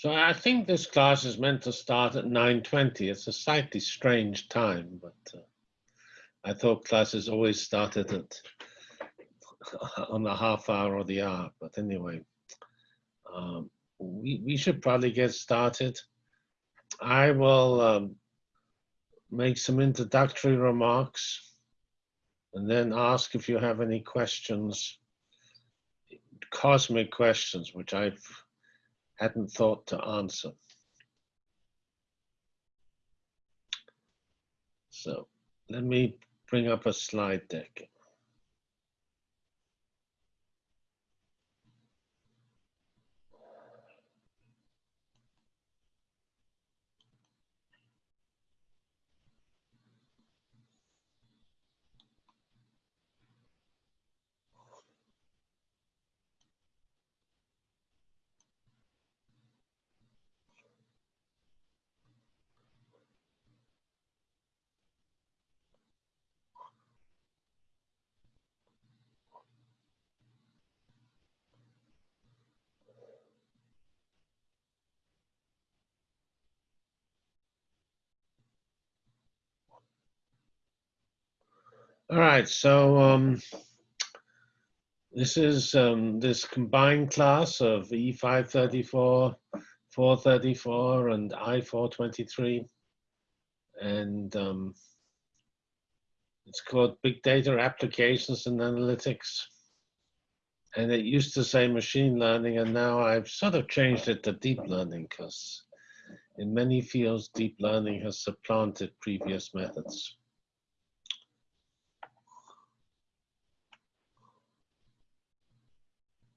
So I think this class is meant to start at 9.20. It's a slightly strange time, but uh, I thought classes always started at on the half hour or the hour. But anyway, um, we, we should probably get started. I will um, make some introductory remarks and then ask if you have any questions, cosmic questions, which I've hadn't thought to answer. So let me bring up a slide deck. All right, so um, this is um, this combined class of E534, 434, and I423. And um, it's called Big Data Applications and Analytics. And it used to say machine learning, and now I've sort of changed it to deep learning because in many fields, deep learning has supplanted previous methods.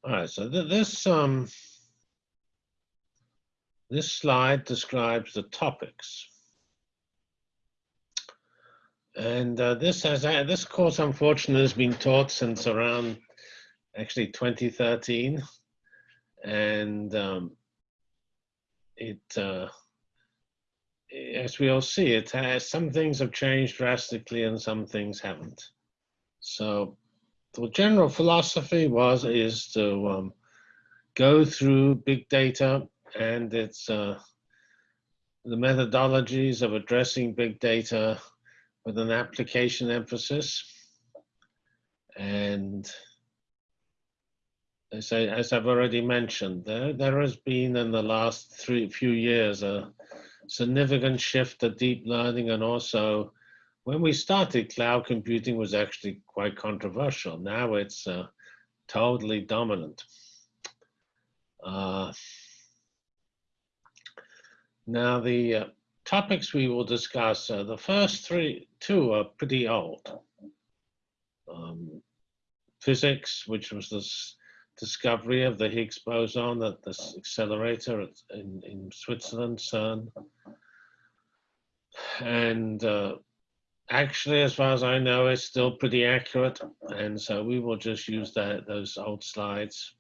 All right, so th this um, this slide describes the topics. And uh, this has uh, this course, unfortunately, has been taught since around actually 2013, and um, it, uh, as we all see, it has some things have changed drastically and some things haven't. So the general philosophy was is to um, go through big data and its uh, the methodologies of addressing big data with an application emphasis. And as, I, as I've already mentioned, there, there has been in the last three few years a significant shift to deep learning and also when we started, cloud computing was actually quite controversial. Now it's uh, totally dominant. Uh, now the uh, topics we will discuss, uh, the first three, two are pretty old. Um, physics, which was this discovery of the Higgs boson at the accelerator in, in Switzerland, CERN. And uh, actually, as far as I know, it's still pretty accurate. And so we will just use that, those old slides.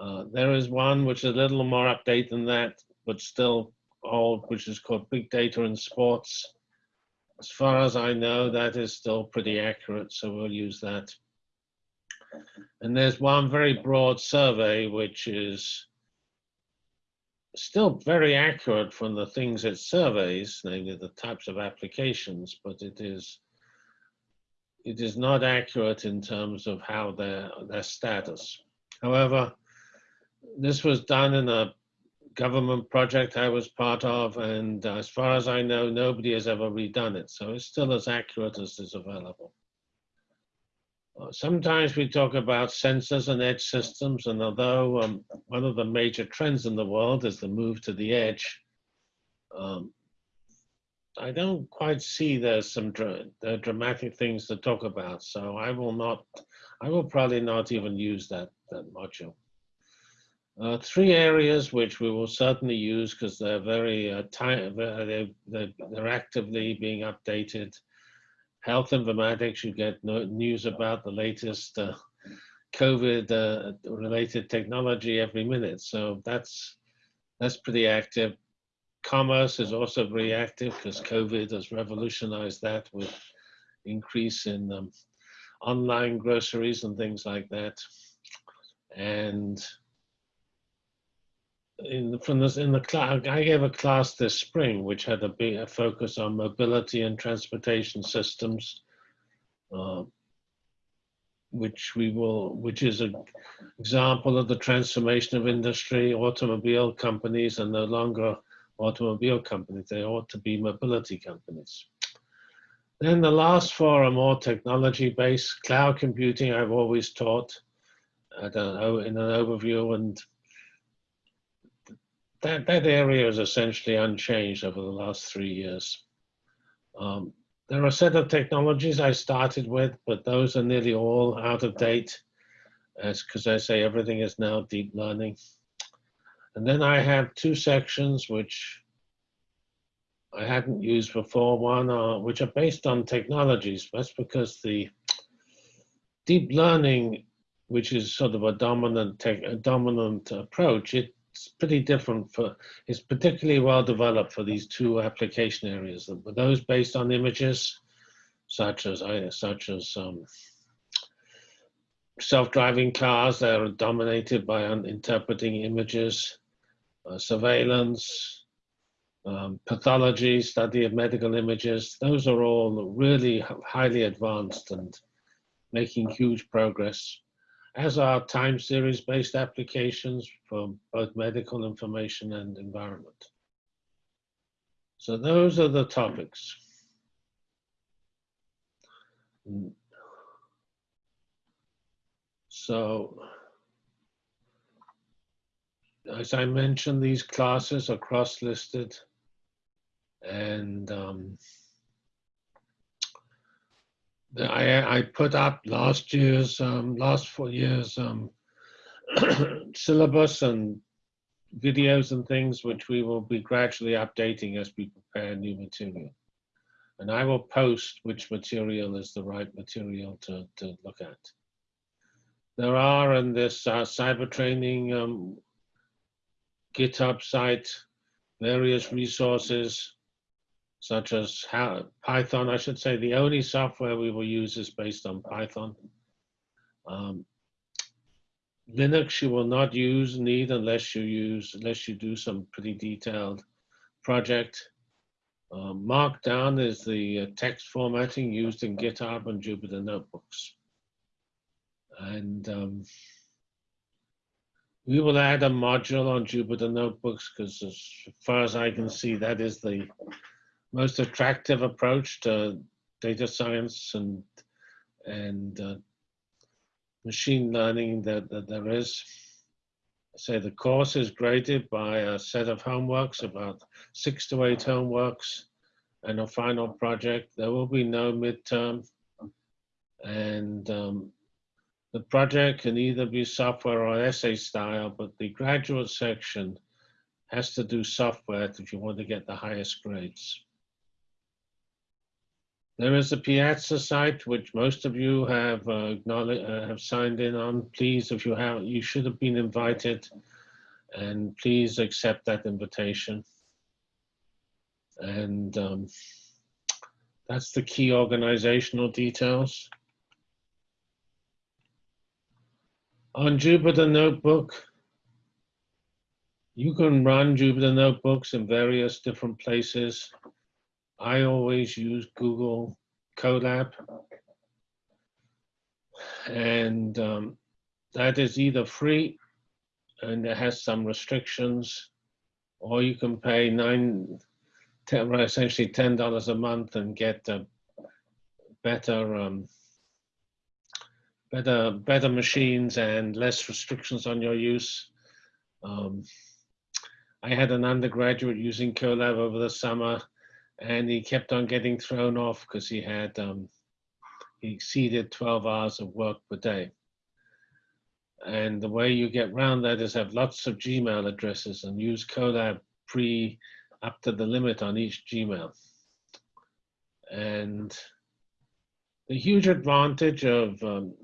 Uh, there is one which is a little more update than that, but still old, which is called Big Data in Sports. As far as I know, that is still pretty accurate, so we'll use that. And there's one very broad survey, which is still very accurate from the things it surveys, namely the types of applications, but it is it is not accurate in terms of how their their status. However, this was done in a government project I was part of, and as far as I know, nobody has ever redone it. So it's still as accurate as is available. Sometimes we talk about sensors and edge systems, and although um, one of the major trends in the world is the move to the edge, um, I don't quite see there's some dra dramatic things to talk about. So I will not, I will probably not even use that, that module. Uh, three areas which we will certainly use because they're very uh, they're, they're, they're actively being updated health informatics, you get news about the latest uh, COVID uh, related technology every minute. So that's, that's pretty active. Commerce is also very active because COVID has revolutionized that with increase in um, online groceries and things like that. And in from this in the class, I gave a class this spring which had a big a focus on mobility and transportation systems, uh, which we will, which is an example of the transformation of industry. Automobile companies are no longer automobile companies; they ought to be mobility companies. Then the last four are more technology-based. Cloud computing, I've always taught at an, in an overview, and that, that area is essentially unchanged over the last three years. Um, there are a set of technologies I started with, but those are nearly all out of date, as because I say everything is now deep learning. And then I have two sections which I hadn't used before. One, uh, which are based on technologies. That's because the deep learning, which is sort of a dominant tech, a dominant approach, it it's pretty different for, it's particularly well developed for these two application areas. Those based on images, such as, such as um, self-driving cars that are dominated by interpreting images, uh, surveillance, um, pathology, study of medical images. Those are all really highly advanced and making huge progress as are time series based applications for both medical information and environment. So those are the topics. So, as I mentioned, these classes are cross-listed and um, I, I put up last year's, um, last four years um, syllabus and videos and things, which we will be gradually updating as we prepare new material. And I will post which material is the right material to, to look at. There are in this uh, cyber training um, GitHub site, various resources such as how, Python. I should say the only software we will use is based on Python. Um, Linux you will not use need unless you use unless you do some pretty detailed project. Uh, Markdown is the uh, text formatting used in GitHub and Jupyter notebooks. And um, we will add a module on Jupyter notebooks because as far as I can see, that is the most attractive approach to data science and and uh, machine learning that, that there is. Say the course is graded by a set of homeworks, about six to eight homeworks, and a final project. There will be no midterm, and um, the project can either be software or essay style, but the graduate section has to do software if you want to get the highest grades. There is a Piazza site, which most of you have uh, uh, have signed in on. Please, if you have, you should have been invited, and please accept that invitation. And um, that's the key organizational details. On Jupyter Notebook, you can run Jupyter Notebooks in various different places. I always use Google Colab. And um, that is either free and it has some restrictions, or you can pay nine, ten, essentially ten dollars a month and get a better, um, better, better machines and less restrictions on your use. Um, I had an undergraduate using Colab over the summer and he kept on getting thrown off because he had um, he exceeded 12 hours of work per day. And the way you get around that is have lots of Gmail addresses and use Colab pre up to the limit on each Gmail. And the huge advantage of um,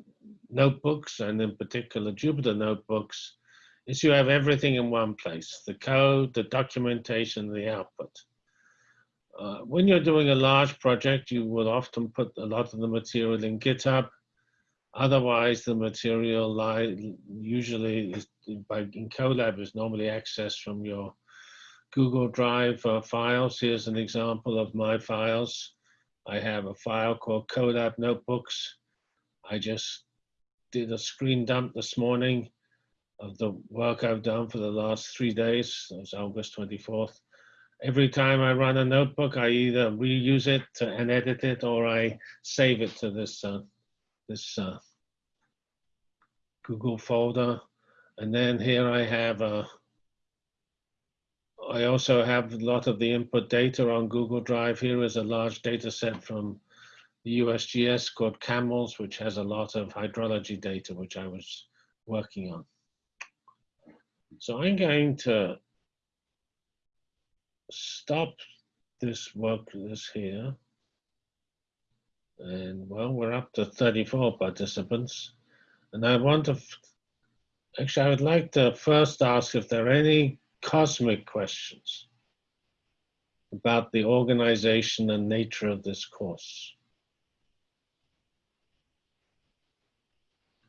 notebooks and in particular Jupyter notebooks is you have everything in one place, the code, the documentation, the output. Uh, when you're doing a large project, you will often put a lot of the material in GitHub. Otherwise, the material usually is by, in Colab is normally accessed from your Google Drive uh, files. Here's an example of my files. I have a file called Colab Notebooks. I just did a screen dump this morning of the work I've done for the last three days. It was August 24th. Every time I run a notebook, I either reuse it and edit it or I save it to this, uh, this uh, Google folder. And then here I have a, I also have a lot of the input data on Google Drive. Here is a large data set from the USGS called CAMELS, which has a lot of hydrology data, which I was working on. So I'm going to stop this work this here. And well, we're up to 34 participants. And I want to, actually, I would like to first ask if there are any cosmic questions about the organization and nature of this course.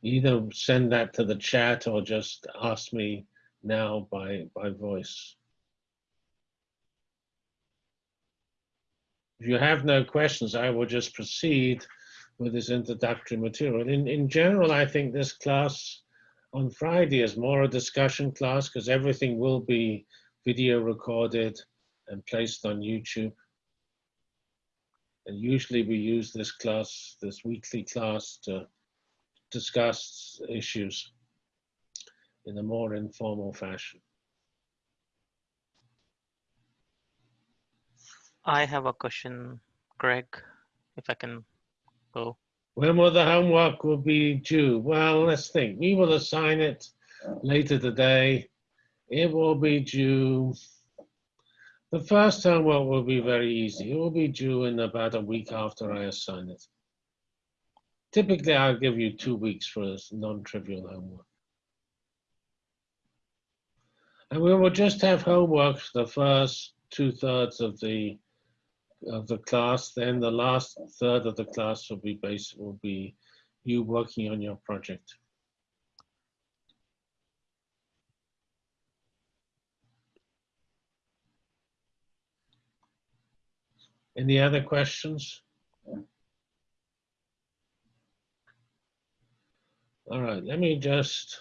Either send that to the chat or just ask me now by, by voice. If you have no questions, I will just proceed with this introductory material. In, in general, I think this class on Friday is more a discussion class because everything will be video recorded and placed on YouTube. And usually we use this class, this weekly class to discuss issues in a more informal fashion. I have a question, Greg, if I can go. When will the homework will be due? Well, let's think. We will assign it later today. It will be due. The first homework will be very easy. It will be due in about a week after I assign it. Typically, I'll give you two weeks for non-trivial homework. And we will just have homework for the first two thirds of the of the class. Then the last third of the class will be based will be you working on your project. Any other questions? All right, let me just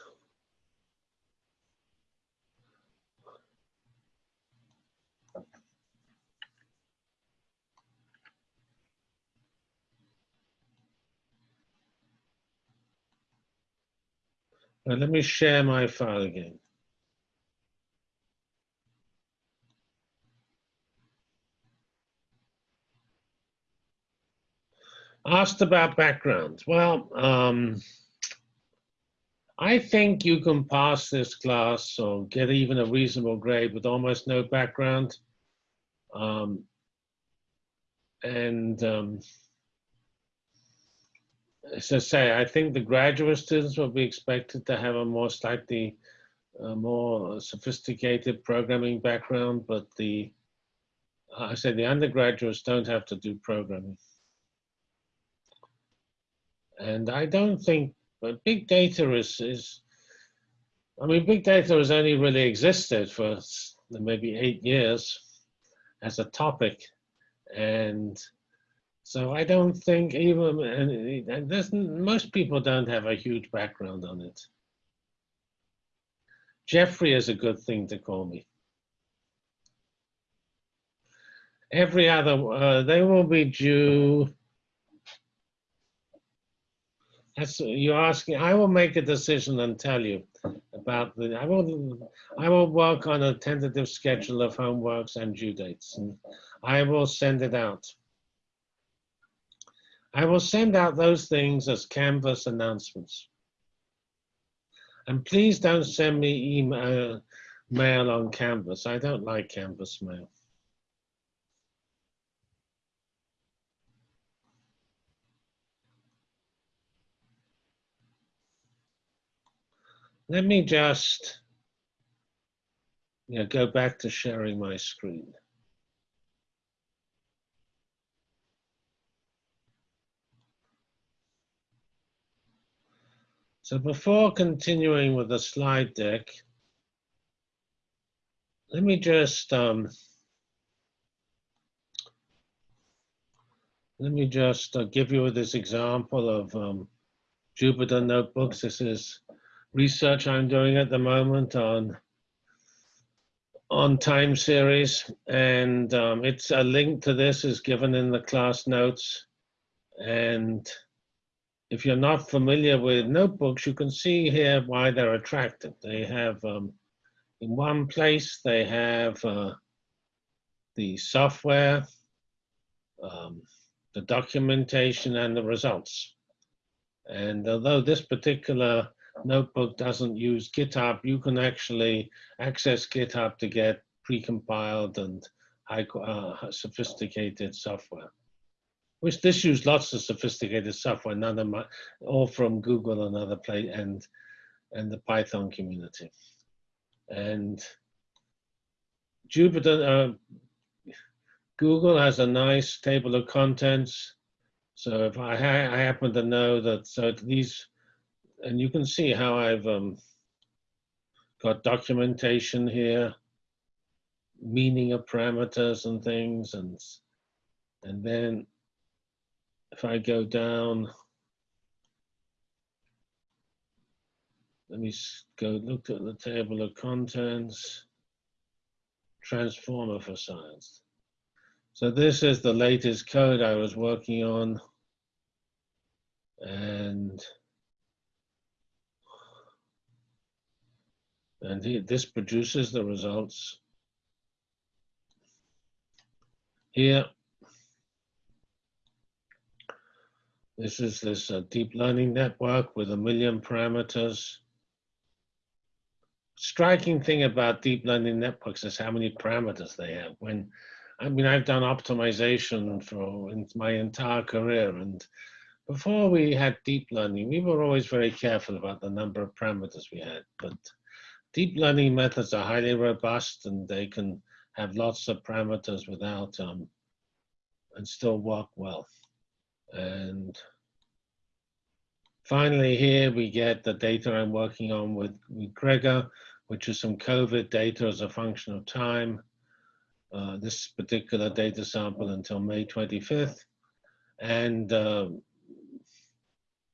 Now let me share my file again. Asked about background. Well, um, I think you can pass this class or get even a reasonable grade with almost no background. Um, and um, as I say, I think the graduate students will be expected to have a more slightly uh, more sophisticated programming background, but the I say the undergraduates don't have to do programming. And I don't think, but big data is, is I mean, big data has only really existed for maybe eight years as a topic. And so I don't think even, and there's, most people don't have a huge background on it. Geoffrey is a good thing to call me. Every other, uh, they will be due. That's, you're asking, I will make a decision and tell you about the, I will, I will work on a tentative schedule of homeworks and due dates and I will send it out. I will send out those things as Canvas announcements. And please don't send me email mail on Canvas. I don't like Canvas mail. Let me just you know, go back to sharing my screen. So before continuing with the slide deck, let me just um, let me just uh, give you this example of um, Jupyter notebooks. This is research I'm doing at the moment on on time series, and um, it's a link to this is given in the class notes. And if you're not familiar with notebooks, you can see here why they're attractive. They have, um, in one place, they have uh, the software, um, the documentation, and the results. And although this particular notebook doesn't use GitHub, you can actually access GitHub to get precompiled and high uh, sophisticated software. Which this use lots of sophisticated software, none of my, all from Google and other play and and the Python community. And Jupyter, uh, Google has a nice table of contents. So if I, ha I happen to know that, so these and you can see how I've um, got documentation here, meaning of parameters and things, and and then if I go down, let me go look at the table of contents, transformer for science. So this is the latest code I was working on, and And this produces the results. Here, this is this uh, deep learning network with a million parameters. Striking thing about deep learning networks is how many parameters they have. When, I mean, I've done optimization for my entire career and before we had deep learning, we were always very careful about the number of parameters we had, but deep learning methods are highly robust and they can have lots of parameters without um, and still work well. And finally here we get the data I'm working on with, with Gregor, which is some COVID data as a function of time. Uh, this particular data sample until May 25th. And uh,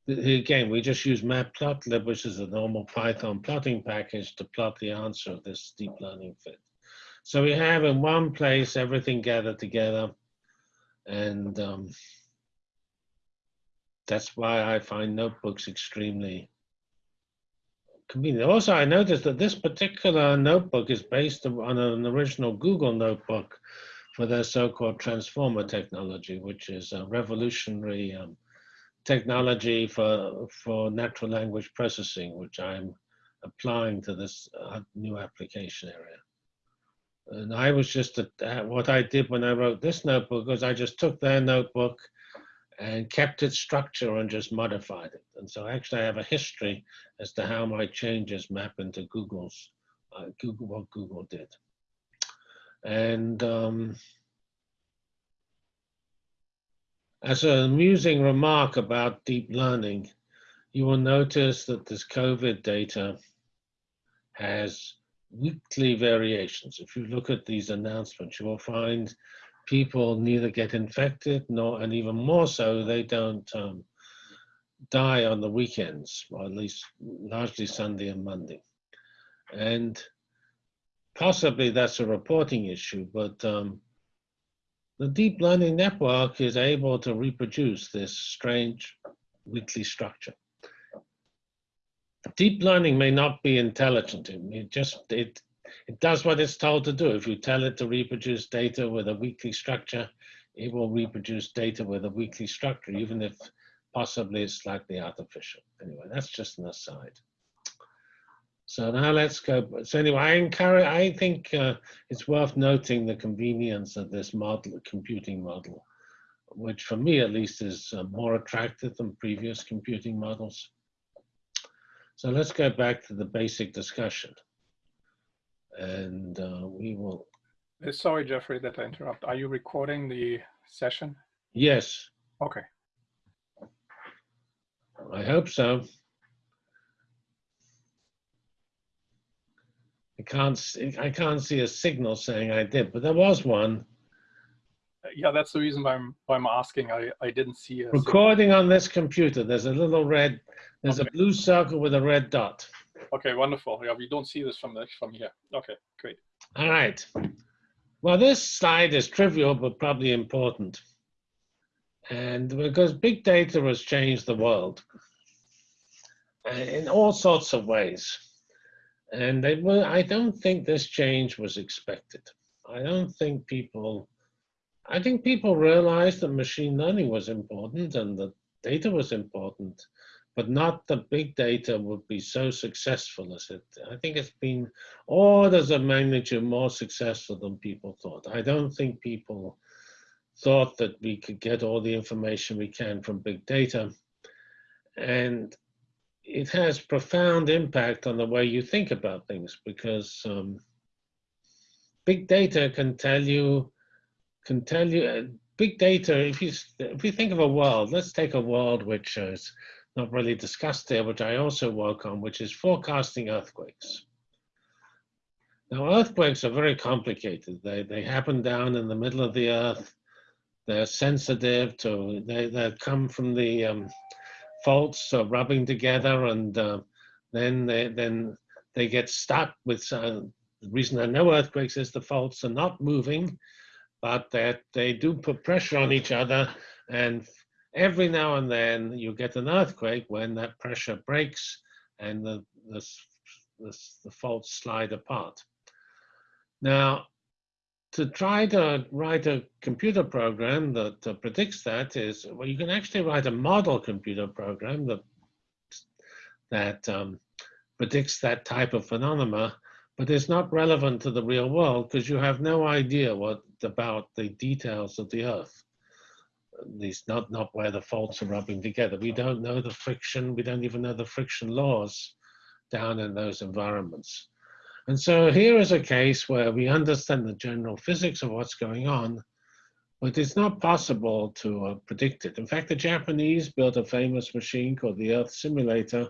again, we just use matplotlib, which is a normal Python plotting package to plot the answer of this deep learning fit. So we have in one place everything gathered together. And um, that's why I find notebooks extremely convenient. Also, I noticed that this particular notebook is based on an original Google notebook for their so-called transformer technology, which is a revolutionary um, technology for, for natural language processing, which I'm applying to this uh, new application area. And I was just, a, what I did when I wrote this notebook was I just took their notebook and kept its structure and just modified it. And so actually I have a history as to how my changes map into Google's, uh, Google, what Google did. And um, As an amusing remark about deep learning, you will notice that this COVID data has weekly variations. If you look at these announcements, you will find people neither get infected nor, and even more so, they don't um, die on the weekends, or at least largely Sunday and Monday. And possibly that's a reporting issue, but um, the deep learning network is able to reproduce this strange weekly structure. Deep learning may not be intelligent. It just it it does what it's told to do. If you tell it to reproduce data with a weekly structure, it will reproduce data with a weekly structure, even if possibly it's slightly artificial. Anyway, that's just an aside. So now let's go. So anyway, I encourage, I think uh, it's worth noting the convenience of this model, computing model, which for me at least is uh, more attractive than previous computing models. So let's go back to the basic discussion and uh, we will. Uh, sorry, Geoffrey, that I interrupt. Are you recording the session? Yes. Okay. I hope so. I can't see, I can't see a signal saying I did, but there was one. Uh, yeah, that's the reason why I'm, why I'm asking. I, I didn't see a Recording signal. on this computer, there's a little red, there's okay. a blue circle with a red dot. Okay, wonderful. Yeah, we don't see this from the, from here. Okay, great. All right. Well, this slide is trivial, but probably important. And because big data has changed the world uh, in all sorts of ways. And they were, I don't think this change was expected. I don't think people, I think people realized that machine learning was important and that data was important, but not that big data would be so successful as it. I think it's been orders of magnitude more successful than people thought. I don't think people thought that we could get all the information we can from big data. And it has profound impact on the way you think about things because um, big data can tell you, can tell you, uh, big data, if you, if you think of a world, let's take a world which is not really discussed here, which I also work on, which is forecasting earthquakes. Now, earthquakes are very complicated. They, they happen down in the middle of the earth. They're sensitive to, they, they come from the um, faults uh, rubbing together and uh, then they, then they get stuck with, uh, the reason there are no earthquakes is the faults are not moving, but that they do put pressure on each other and every now and then you get an earthquake when that pressure breaks and the, the, the, the faults slide apart. Now, to try to write a computer program that uh, predicts that is, well, you can actually write a model computer program that, that um, predicts that type of phenomena, but it's not relevant to the real world because you have no idea what about the details of the Earth least not, not where the faults are rubbing together. We don't know the friction, we don't even know the friction laws down in those environments. And so here is a case where we understand the general physics of what's going on, but it's not possible to uh, predict it. In fact, the Japanese built a famous machine called the Earth Simulator,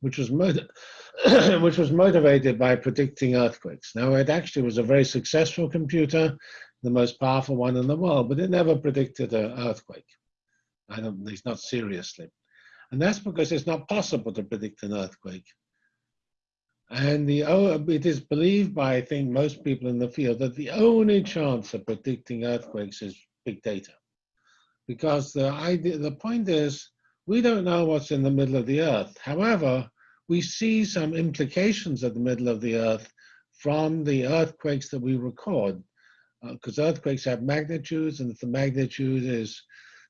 which was, which was motivated by predicting earthquakes. Now, it actually was a very successful computer the most powerful one in the world, but it never predicted an earthquake. I don't, at least not seriously. And that's because it's not possible to predict an earthquake. And the it is believed by, I think, most people in the field that the only chance of predicting earthquakes is big data. Because the idea, the point is, we don't know what's in the middle of the earth. However, we see some implications of the middle of the earth from the earthquakes that we record because uh, earthquakes have magnitudes, and if the magnitude is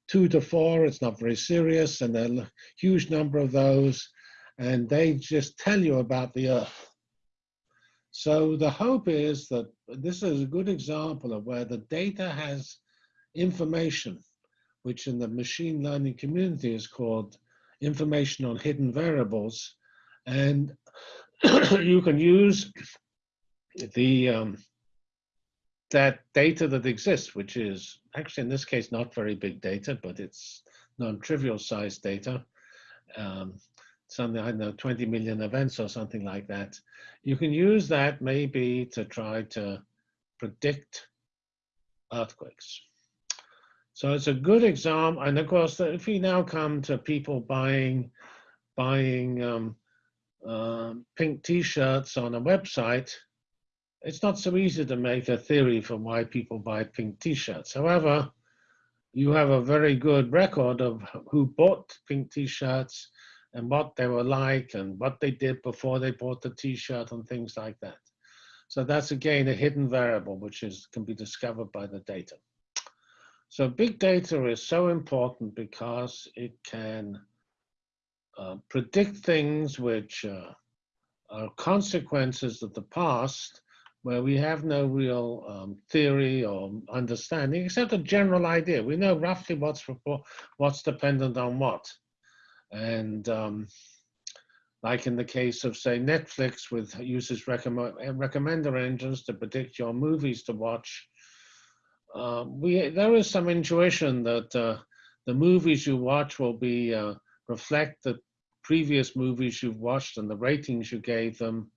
two to four, it's not very serious, and there are a huge number of those, and they just tell you about the Earth. So the hope is that this is a good example of where the data has information, which in the machine learning community is called information on hidden variables, and you can use the um, that data that exists, which is actually in this case not very big data, but it's non-trivial size data, um, something I know 20 million events or something like that. You can use that maybe to try to predict earthquakes. So it's a good example, and of course, if we now come to people buying buying um, uh, pink T-shirts on a website, it's not so easy to make a theory for why people buy pink t-shirts. However, you have a very good record of who bought pink t-shirts and what they were like and what they did before they bought the t-shirt and things like that. So that's again a hidden variable which is can be discovered by the data. So big data is so important because it can uh, predict things which uh, are consequences of the past where we have no real um, theory or understanding, except a general idea. We know roughly what's what's dependent on what, and um, like in the case of say Netflix, with uses recommend, recommender engines to predict your movies to watch. Uh, we there is some intuition that uh, the movies you watch will be uh, reflect the previous movies you've watched and the ratings you gave them,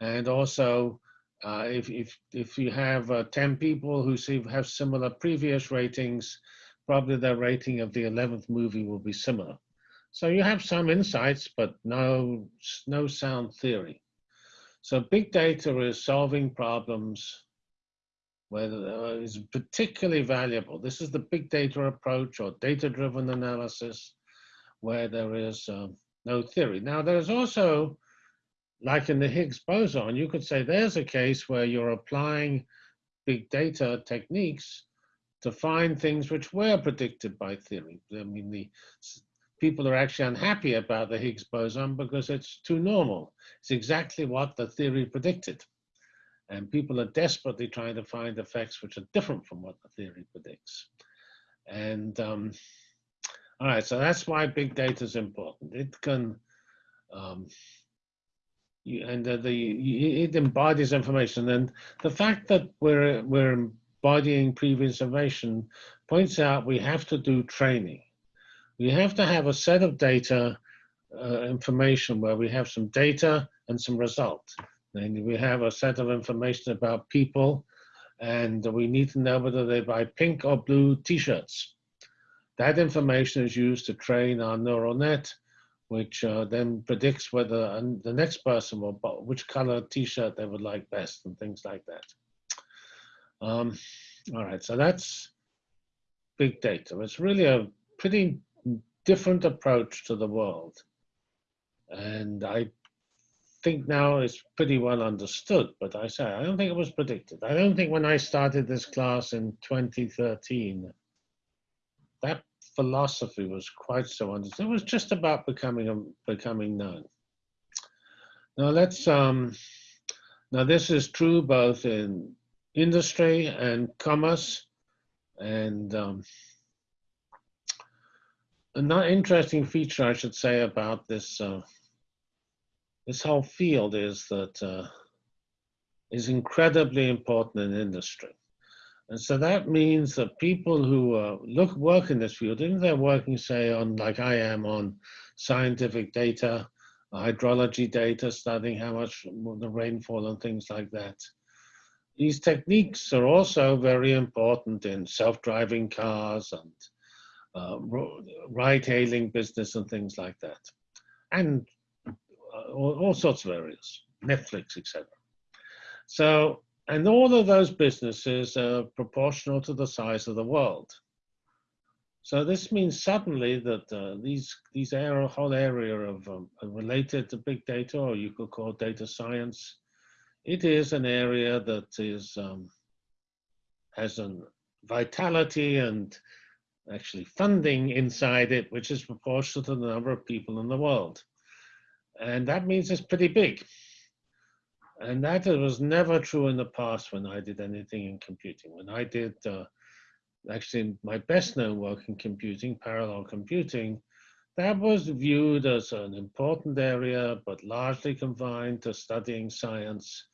and also Uh, if, if, if you have uh, 10 people who see, have similar previous ratings, probably their rating of the 11th movie will be similar. So you have some insights, but no, no sound theory. So big data is solving problems where uh, is particularly valuable. This is the big data approach or data-driven analysis where there is um, no theory. Now there's also, like in the Higgs boson, you could say there's a case where you're applying big data techniques to find things which were predicted by theory. I mean, the people are actually unhappy about the Higgs boson because it's too normal. It's exactly what the theory predicted. And people are desperately trying to find effects which are different from what the theory predicts. And um, all right, so that's why big data is important. It can, um, and the, the it embodies information. And the fact that we're we're embodying previous information points out we have to do training. We have to have a set of data uh, information where we have some data and some result. And we have a set of information about people, and we need to know whether they buy pink or blue t-shirts. That information is used to train our neural net, which uh, then predicts whether the next person will which color t-shirt they would like best and things like that. Um, all right, so that's big data. It's really a pretty different approach to the world. And I think now it's pretty well understood, but I say, I don't think it was predicted. I don't think when I started this class in 2013, that philosophy was quite so understood. It was just about becoming, a, becoming known. Now let's, um, now this is true both in industry and commerce and um, another interesting feature I should say about this uh, this whole field is that uh, is incredibly important in industry. And so that means that people who uh, look work in this field, even if they're working, say, on like I am on scientific data, hydrology data, studying how much the rainfall and things like that. These techniques are also very important in self-driving cars and uh, ride-hailing business and things like that, and all, all sorts of areas, Netflix, etc. So, and all of those businesses are proportional to the size of the world. So this means suddenly that uh, these these area, whole area of um, related to big data, or you could call data science, it is an area that is um, has a vitality and actually funding inside it, which is proportional to the number of people in the world. And that means it's pretty big. And that was never true in the past when I did anything in computing. When I did uh, actually my best known work in computing, parallel computing, that was viewed as an important area, but largely confined to studying science.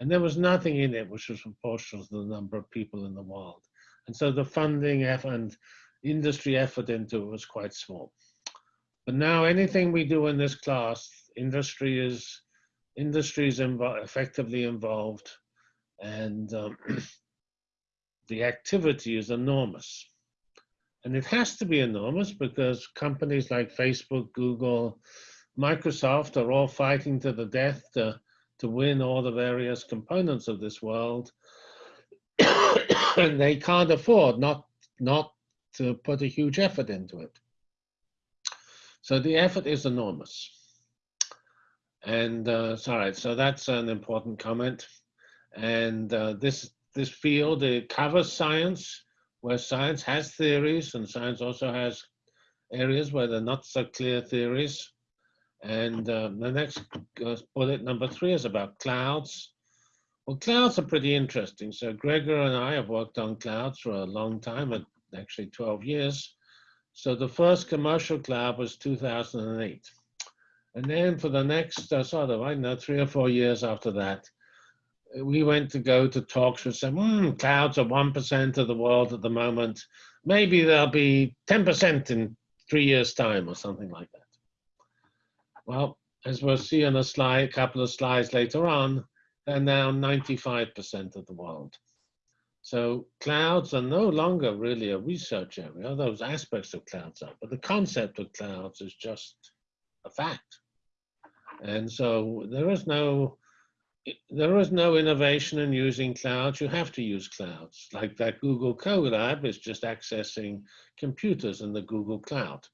And there was nothing in it which was proportional to the number of people in the world. And so the funding and industry effort into it was quite small. But now anything we do in this class industry is industry is invo effectively involved and um, the activity is enormous. And it has to be enormous because companies like Facebook, Google, Microsoft are all fighting to the death to, to win all the various components of this world. and they can't afford not, not to put a huge effort into it. So the effort is enormous. And uh, sorry, so that's an important comment. And uh, this this field it covers science, where science has theories, and science also has areas where they're not so clear theories. And uh, the next uh, bullet number three is about clouds. Well, clouds are pretty interesting. So Gregor and I have worked on clouds for a long time, actually 12 years. So the first commercial cloud was 2008. And then for the next uh, sort of, I don't know, three or four years after that, we went to go to talks with some hmm, clouds are 1% of the world at the moment. Maybe they'll be 10% in three years' time or something like that. Well, as we'll see on a slide, a couple of slides later on, they're now 95% of the world. So clouds are no longer really a research area. Those aspects of clouds are, but the concept of clouds is just a fact. And so there is no there is no innovation in using clouds. You have to use clouds. Like that Google Colab is just accessing computers in the Google Cloud.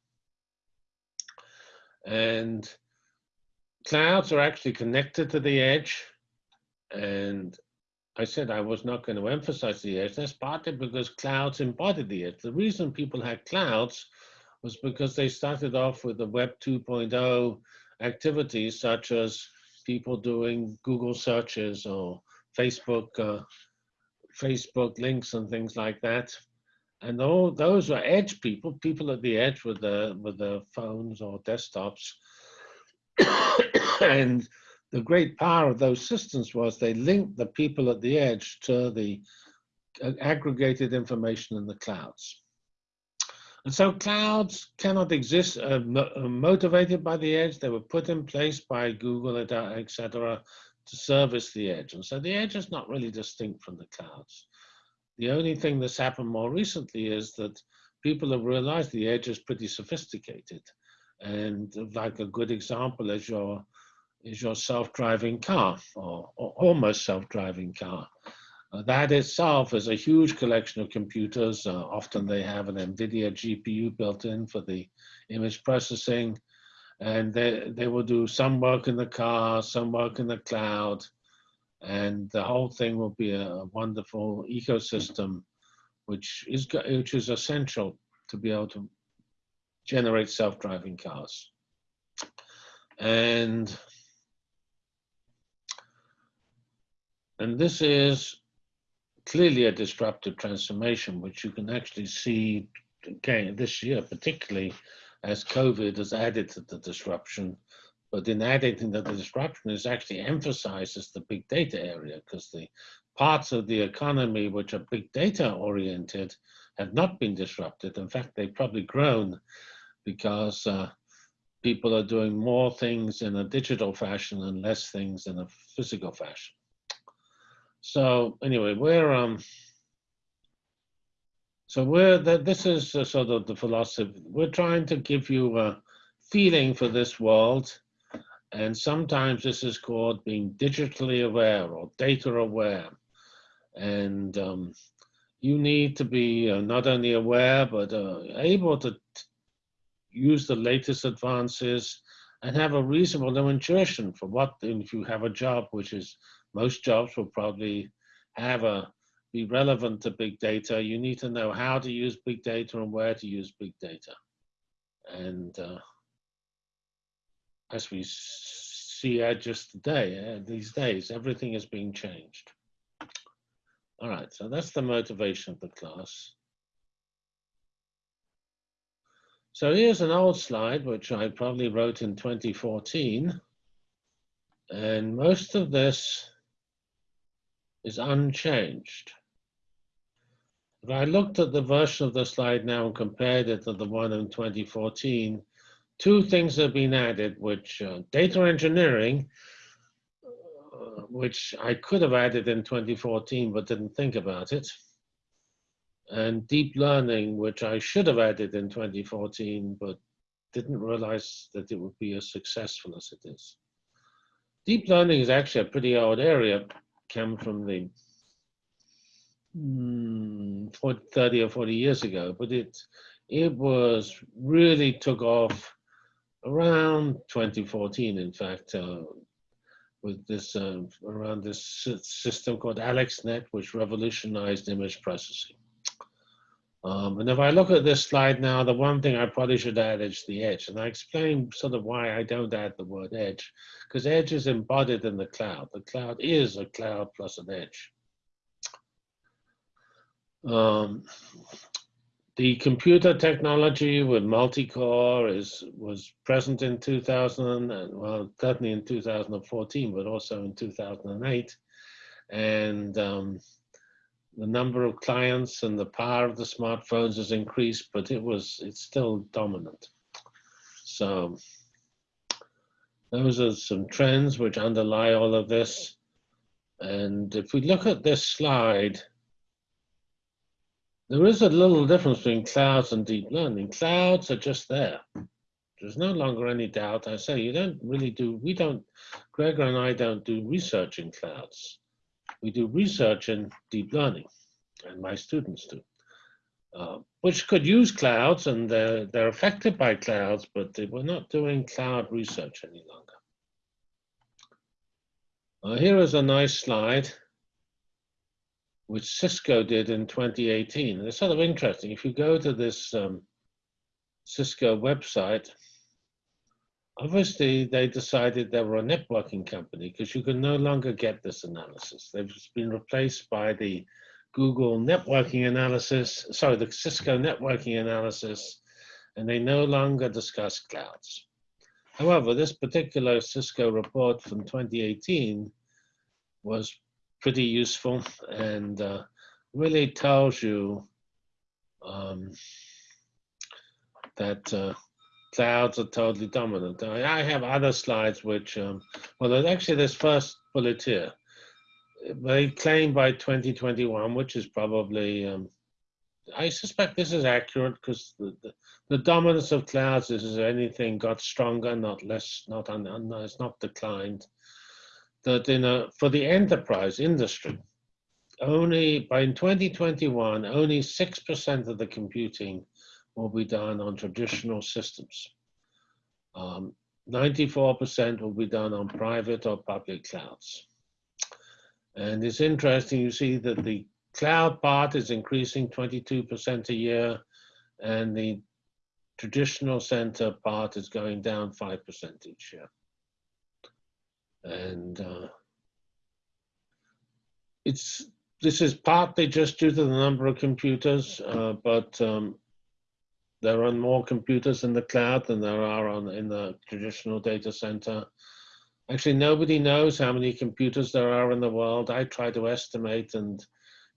And clouds are actually connected to the edge. And I said I was not going to emphasize the edge. That's partly because clouds embody the edge. The reason people had clouds was because they started off with the Web 2.0 activities such as people doing Google searches or Facebook, uh, Facebook links and things like that. And all those were edge people, people at the edge with the with the phones or desktops. and the great power of those systems was they linked the people at the edge to the uh, aggregated information in the clouds. And so clouds cannot exist uh, uh, motivated by the edge. They were put in place by Google, etc., to service the edge. And so the edge is not really distinct from the clouds. The only thing that's happened more recently is that people have realized the edge is pretty sophisticated. And like a good example is your, is your self-driving car or, or almost self-driving car. Uh, that itself is a huge collection of computers. Uh, often they have an NVIDIA GPU built in for the image processing. And they, they will do some work in the car, some work in the cloud. And the whole thing will be a wonderful ecosystem, which is, which is essential to be able to generate self-driving cars. And and this is clearly a disruptive transformation, which you can actually see again this year, particularly as COVID has added to the disruption. But in adding to the disruption is actually emphasizes the big data area because the parts of the economy which are big data oriented have not been disrupted. In fact, they've probably grown because uh, people are doing more things in a digital fashion and less things in a physical fashion. So anyway, we're um. So we're that this is uh, sort of the philosophy. We're trying to give you a feeling for this world, and sometimes this is called being digitally aware or data aware, and um, you need to be uh, not only aware but uh, able to use the latest advances and have a reasonable intuition for what if you have a job which is most jobs will probably have a be relevant to big data. You need to know how to use big data and where to use big data. And uh, as we see uh, just today, uh, these days, everything is being changed. All right, so that's the motivation of the class. So here's an old slide, which I probably wrote in 2014. And most of this is unchanged. If I looked at the version of the slide now and compared it to the one in 2014, two things have been added, which uh, data engineering, uh, which I could have added in 2014 but didn't think about it, and deep learning, which I should have added in 2014 but didn't realize that it would be as successful as it is. Deep learning is actually a pretty old area come from the mm, 40, 30 or 40 years ago, but it, it was really took off around 2014, in fact, uh, with this, uh, around this system called AlexNet, which revolutionized image processing. Um, and if I look at this slide now, the one thing I probably should add is the edge. And I explain sort of why I don't add the word edge, because edge is embodied in the cloud. The cloud is a cloud plus an edge. Um, the computer technology with multi-core is was present in 2000, and, well, certainly in 2014, but also in 2008. And um, the number of clients and the power of the smartphones has increased, but it was it's still dominant. So those are some trends which underlie all of this. And if we look at this slide, there is a little difference between clouds and deep learning. Clouds are just there. There's no longer any doubt. I say you don't really do, we don't, Gregor and I don't do research in clouds. We do research in deep learning, and my students do, uh, which could use clouds and they're, they're affected by clouds, but they, we're not doing cloud research any longer. Uh, here is a nice slide which Cisco did in 2018. And it's sort of interesting. If you go to this um, Cisco website, obviously they decided they were a networking company because you can no longer get this analysis. They've been replaced by the Google networking analysis, sorry, the Cisco networking analysis, and they no longer discuss clouds. However, this particular Cisco report from 2018 was pretty useful and uh, really tells you um, that uh, clouds are totally dominant. I, have other slides which, um, well, actually this first bullet here. They claim by 2021, which is probably, um, I suspect this is accurate because the, the, the, dominance of clouds is, is anything got stronger, not less, not un, un, it's not declined. That in a, for the enterprise industry, only by in 2021, only 6% of the computing will be done on traditional systems. 94% um, will be done on private or public clouds. And it's interesting, you see that the cloud part is increasing 22% a year, and the traditional center part is going down 5% each year. And uh, it's this is partly just due to the number of computers, uh, but um, there are more computers in the cloud than there are on in the traditional data center. Actually, nobody knows how many computers there are in the world. I try to estimate, and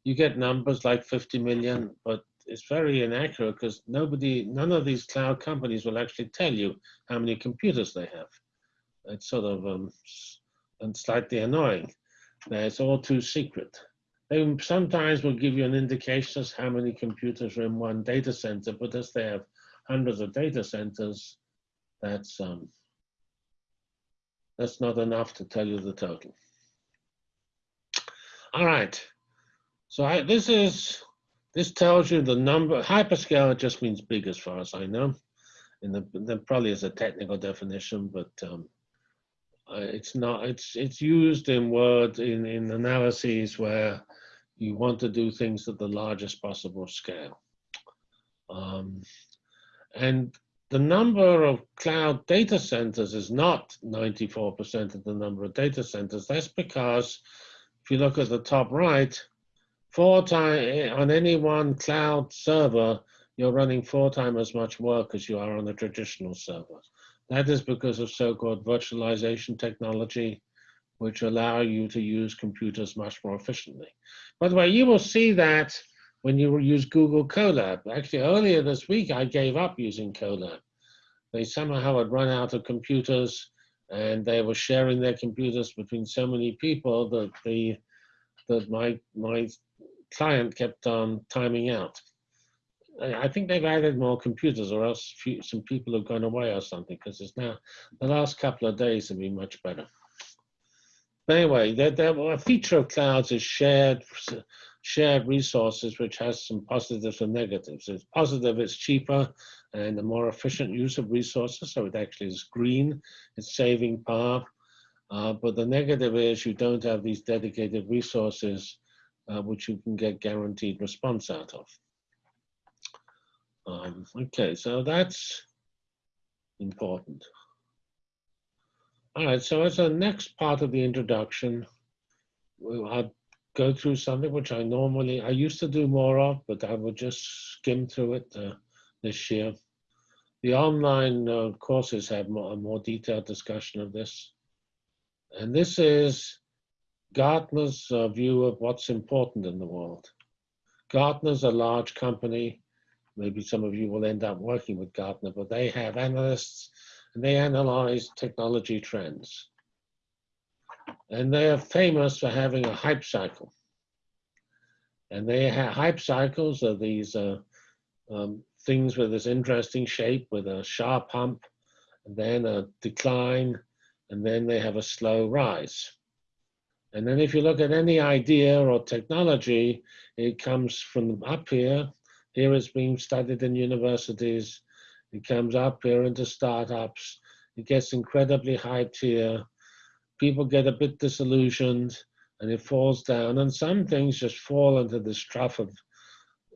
you get numbers like 50 million, but it's very inaccurate because nobody, none of these cloud companies will actually tell you how many computers they have. It's sort of um, and slightly annoying. It's all too secret. They sometimes will give you an indication as how many computers are in one data center, but as they have hundreds of data centers, that's um, that's not enough to tell you the total. All right, so I, this is this tells you the number. Hyperscaler just means big, as far as I know. And the, there probably is a technical definition, but um, it's not. It's it's used in word in in analyses where you want to do things at the largest possible scale. Um, and the number of cloud data centers is not 94% of the number of data centers. That's because if you look at the top right, four time on any one cloud server, you're running four times as much work as you are on a traditional server. That is because of so-called virtualization technology, which allow you to use computers much more efficiently. By the way, you will see that when you use Google Colab. Actually, earlier this week, I gave up using Colab. They somehow had run out of computers and they were sharing their computers between so many people that the that my my client kept on timing out. I think they've added more computers or else few, some people have gone away or something because it's now the last couple of days have been much better. But anyway, there, there, a feature of clouds is shared shared resources, which has some positives and negatives. It's positive, it's cheaper and a more efficient use of resources. So it actually is green, it's saving power. Uh, but the negative is you don't have these dedicated resources uh, which you can get guaranteed response out of. Um, okay, so that's important. All right, so as a next part of the introduction, I'll go through something which I normally, I used to do more of, but I will just skim through it uh, this year. The online uh, courses have more, a more detailed discussion of this. And this is Gartner's uh, view of what's important in the world. Gartner's a large company maybe some of you will end up working with Gartner, but they have analysts and they analyze technology trends. and they are famous for having a hype cycle. And they have hype cycles are these uh, um, things with this interesting shape with a sharp hump, and then a decline, and then they have a slow rise. And then if you look at any idea or technology, it comes from up here. Here it's being studied in universities. It comes up here into startups. It gets incredibly hyped here. People get a bit disillusioned and it falls down. And some things just fall into this trough of,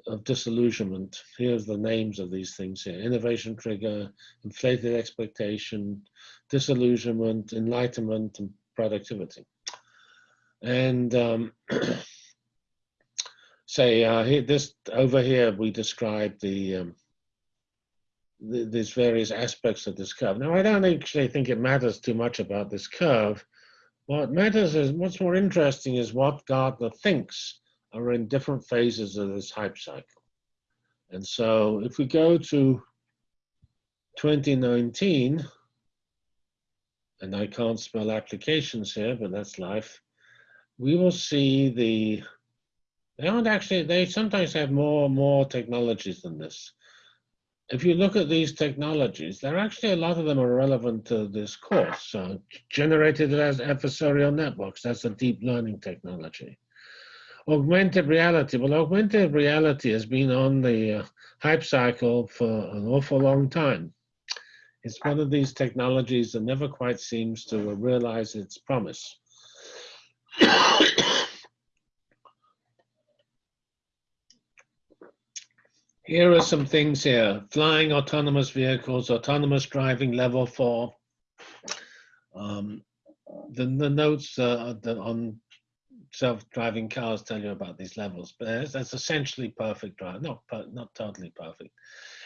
of disillusionment. Here's the names of these things here. Innovation trigger, inflated expectation, disillusionment, enlightenment, and productivity. And um, say uh, here, this over here, we describe the, um, the these various aspects of this curve. Now, I don't actually think it matters too much about this curve. What matters is what's more interesting is what Gartner thinks are in different phases of this hype cycle. And so if we go to 2019, and I can't spell applications here, but that's life we will see the, they aren't actually, they sometimes have more, more technologies than this. If you look at these technologies, there are actually a lot of them are relevant to this course. Generative adversarial networks, that's a deep learning technology. Augmented reality, well, augmented reality has been on the uh, hype cycle for an awful long time. It's one of these technologies that never quite seems to realize its promise. Here are some things here. Flying autonomous vehicles, autonomous driving level four. Um, the, the notes uh, the, on self-driving cars tell you about these levels, but that's, essentially perfect drive, not, not totally perfect.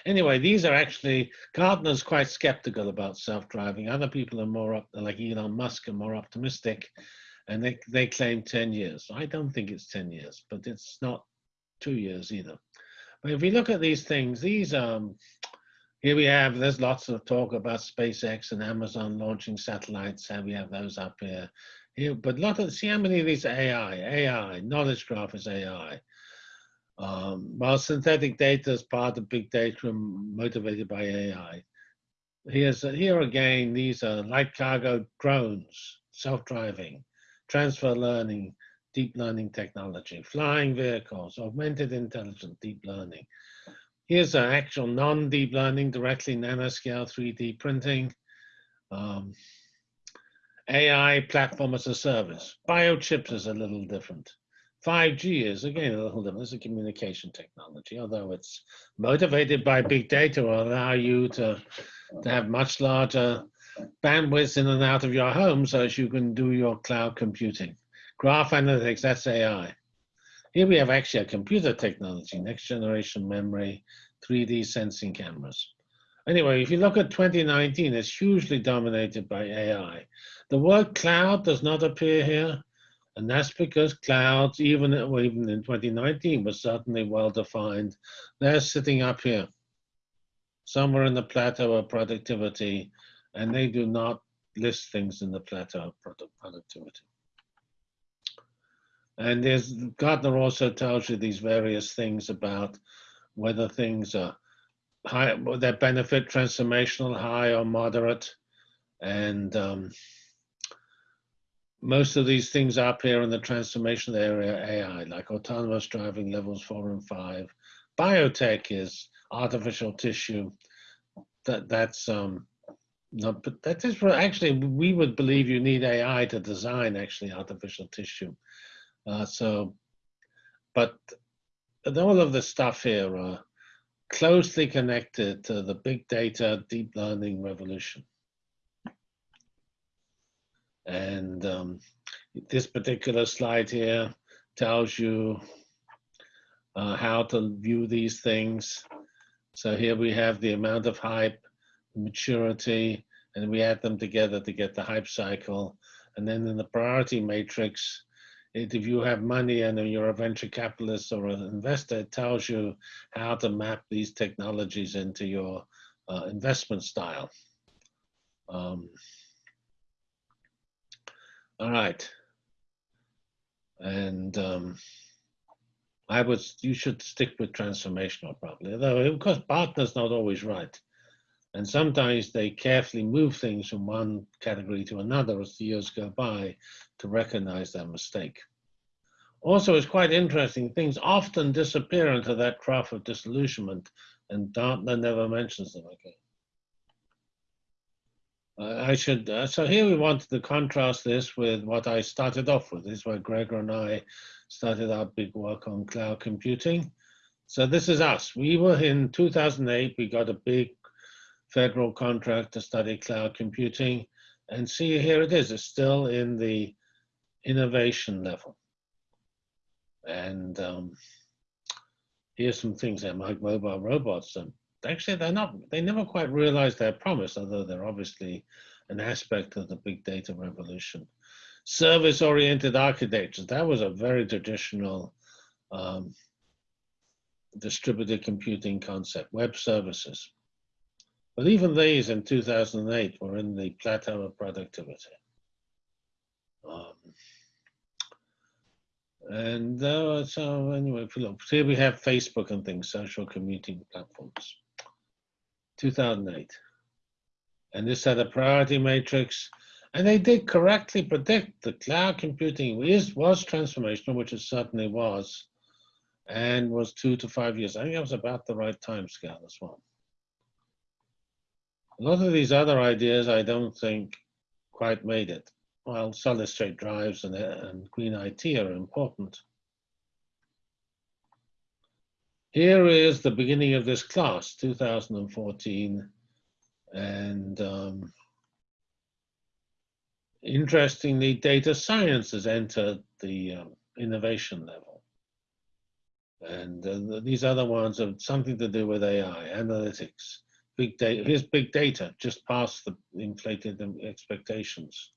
Anyway, these are actually, Gartner's quite skeptical about self-driving. Other people are more, up, like Elon Musk, are more optimistic and they, they claim 10 years. I don't think it's 10 years, but it's not two years either. If we look at these things, these, um, here we have, there's lots of talk about SpaceX and Amazon launching satellites, and we have those up here. Here, but lot of, see how many of these are AI, AI, knowledge graph is AI. Um, while synthetic data is part of big data motivated by AI. Here's, here again, these are light cargo drones, self-driving transfer learning, deep learning technology, flying vehicles, augmented intelligence, deep learning. Here's an actual non-deep learning, directly nanoscale 3D printing, um, AI platform as a service. Biochips is a little different. 5G is again a little different. It's a communication technology, although it's motivated by big data will allow you to, to have much larger bandwidth in and out of your home so as you can do your cloud computing. Graph analytics, that's AI. Here we have actually a computer technology, next generation memory, 3D sensing cameras. Anyway, if you look at 2019, it's hugely dominated by AI. The word cloud does not appear here, and that's because clouds, even, even in 2019, was certainly well defined. They're sitting up here, somewhere in the plateau of productivity, and they do not list things in the plateau of productivity. And there's Gartner also tells you these various things about whether things are high, their benefit transformational, high or moderate, and um, most of these things up here in the transformational area AI, like autonomous driving levels four and five. Biotech is artificial tissue. That that's um, no, but that is actually, we would believe you need AI to design actually artificial tissue. Uh, so, but all of the stuff here are closely connected to the big data, deep learning revolution. And um, this particular slide here tells you uh, how to view these things. So here we have the amount of hype, maturity, and we add them together to get the hype cycle. And then in the priority matrix, if you have money and you're a venture capitalist or an investor, it tells you how to map these technologies into your uh, investment style. Um, All right. And um, I would, you should stick with transformational probably, though of course Gartner's not always right. And sometimes they carefully move things from one category to another as the years go by to recognize their mistake. Also, it's quite interesting, things often disappear into that trough of disillusionment and Gartner never mentions them again. Uh, I should, uh, so here we wanted to contrast this with what I started off with. This is where Gregor and I started our big work on cloud computing. So this is us. We were in 2008, we got a big federal contract to study cloud computing. And see, here it is, it's still in the innovation level. And um, here's some things there, like mobile robots. And actually, they're not, they never quite realized their promise, although they're obviously an aspect of the big data revolution. Service-oriented architectures, that was a very traditional um, distributed computing concept, web services. But even these in 2008 were in the plateau of productivity. Um, and uh, so anyway, if you look, here we have Facebook and things, social computing platforms. 2008. And this had a priority matrix. And they did correctly predict that cloud computing is, was transformational, which it certainly was, and was two to five years. I think that was about the right time scale as well. A lot of these other ideas I don't think quite made it. While solid state drives and, and green IT are important. Here is the beginning of this class, 2014. And um, interestingly, data science has entered the um, innovation level. And uh, these other ones have something to do with AI, analytics, big data. Here's big data, just past the inflated expectations.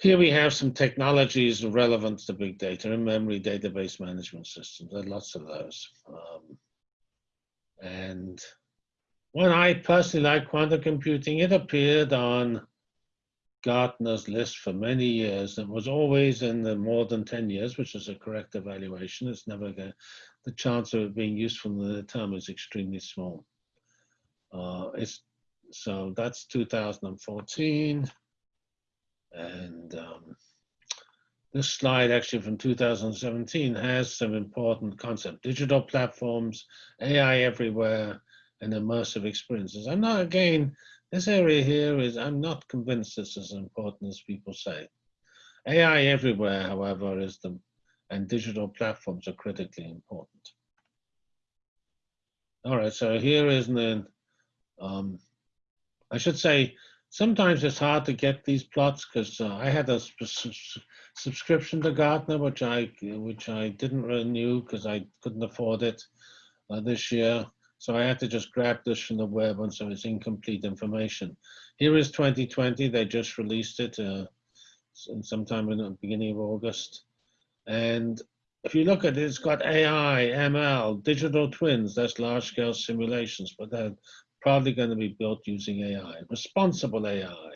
Here we have some technologies relevant to big data and memory database management systems. There are lots of those. Um, and one I personally like quantum computing, it appeared on Gartner's list for many years and was always in the more than 10 years, which is a correct evaluation. It's never going, the chance of it being useful in the term is extremely small. Uh, it's, so that's 2014. And um, this slide actually from 2017 has some important concept, digital platforms, AI everywhere, and immersive experiences. I'm not, again, this area here is, I'm not convinced this is as important as people say. AI everywhere, however, is the, and digital platforms are critically important. All right, so here is the, um, I should say, sometimes it's hard to get these plots because uh, I had a subscription to Gartner, which I which I didn't renew because I couldn't afford it uh, this year. So I had to just grab this from the web, and so it's incomplete information. Here is 2020. They just released it uh, sometime in the beginning of August. And if you look at it, it's got AI, ML, digital twins, that's large scale simulations, but they're probably going to be built using AI, responsible AI,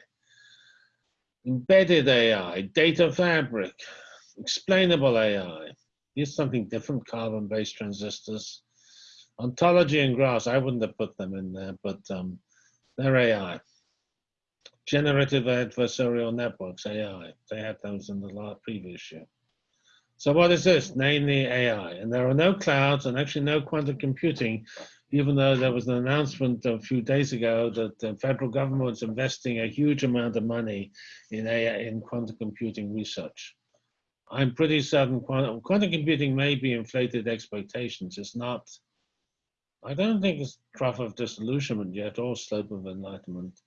embedded AI, data fabric, explainable AI. Here's something different, carbon-based transistors. Ontology and graphs, I wouldn't have put them in there, but um, they're AI. Generative adversarial networks, AI. They had those in the last previous year. So what is this? Namely AI. And there are no clouds and actually no quantum computing even though there was an announcement a few days ago that the federal government was investing a huge amount of money in AI, in quantum computing research. I'm pretty certain quantum, quantum computing may be inflated expectations. It's not, I don't think it's trough of disillusionment yet or slope of enlightenment.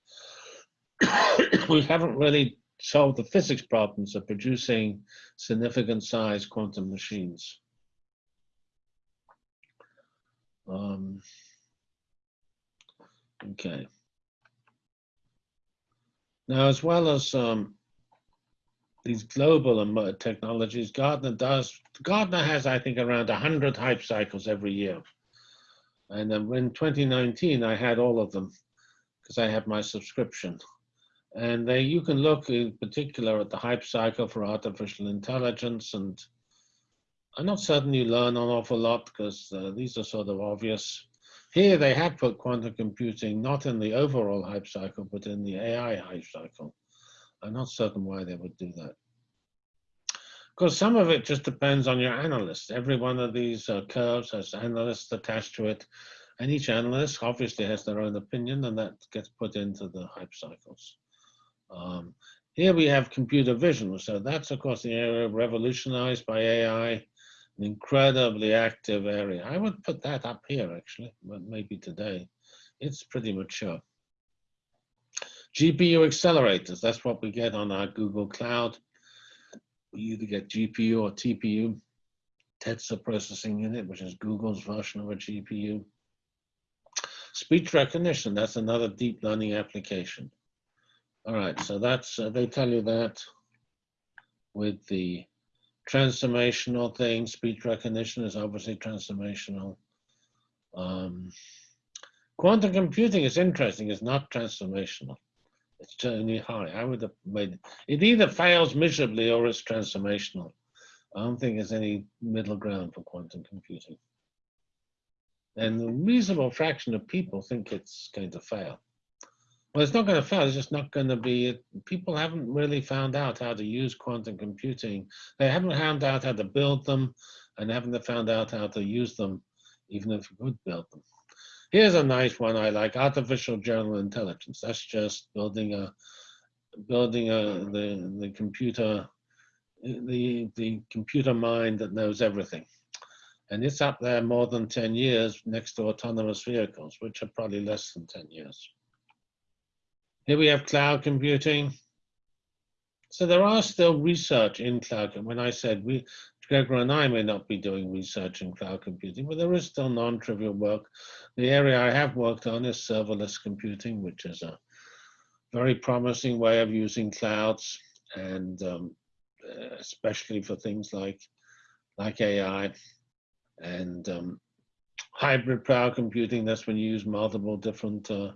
we haven't really solved the physics problems of producing significant size quantum machines. Um, okay. Now, as well as um, these global technologies, Gartner does, Gartner has, I think, around 100 hype cycles every year. And then in 2019, I had all of them because I had my subscription. And they, you can look in particular at the hype cycle for artificial intelligence. And I'm not certain you learn an awful lot because uh, these are sort of obvious. Here they have put quantum computing not in the overall hype cycle, but in the AI hype cycle. I'm not certain why they would do that. Because some of it just depends on your analyst. Every one of these uh, curves has analysts attached to it. And each analyst obviously has their own opinion and that gets put into the hype cycles. Um, here we have computer vision. So that's, of course, the area revolutionized by AI, an incredibly active area. I would put that up here, actually, but maybe today. It's pretty mature. GPU accelerators, that's what we get on our Google Cloud. We either get GPU or TPU, tensor processing unit, which is Google's version of a GPU. Speech recognition, that's another deep learning application. All right, so that's, uh, they tell you that with the transformational thing, speech recognition is obviously transformational. Um, quantum computing is interesting, it's not transformational. It's only high. I would have made it. It either fails miserably or it's transformational. I don't think there's any middle ground for quantum computing. And a reasonable fraction of people think it's going to fail. Well, it's not going to fail. It's just not going to be. People haven't really found out how to use quantum computing. They haven't found out how to build them, and haven't found out how to use them, even if you could build them. Here's a nice one I like: artificial general intelligence. That's just building a building a the the computer the the computer mind that knows everything. And it's up there more than 10 years next to autonomous vehicles, which are probably less than 10 years. Here we have cloud computing. So there are still research in cloud. And When I said we, Gregor and I may not be doing research in cloud computing, but there is still non-trivial work. The area I have worked on is serverless computing, which is a very promising way of using clouds, and um, especially for things like like AI and um, hybrid cloud computing. That's when you use multiple different uh,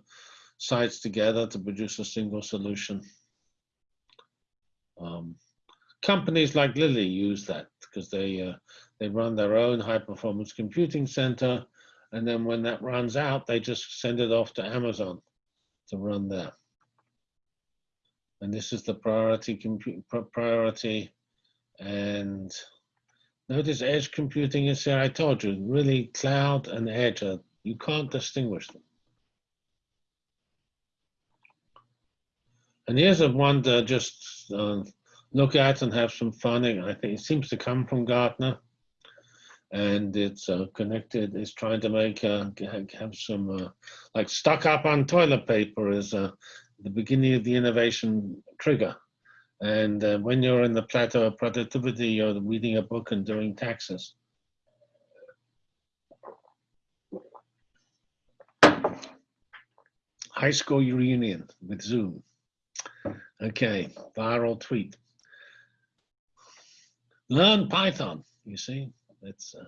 sites together to produce a single solution. Um, companies like Lilly use that because they uh, they run their own high performance computing center, and then when that runs out, they just send it off to Amazon to run there. And this is the priority priority, and notice edge computing is here. I told you, really cloud and edge are you can't distinguish them. And here's a one to just uh, look at and have some fun. I think it seems to come from Gartner. And it's uh, connected, it's trying to make, uh, have some, uh, like stuck up on toilet paper is uh, the beginning of the innovation trigger. And uh, when you're in the plateau of productivity, you're reading a book and doing taxes. High school reunion with Zoom. Okay, viral tweet. Learn Python, you see, that's, uh,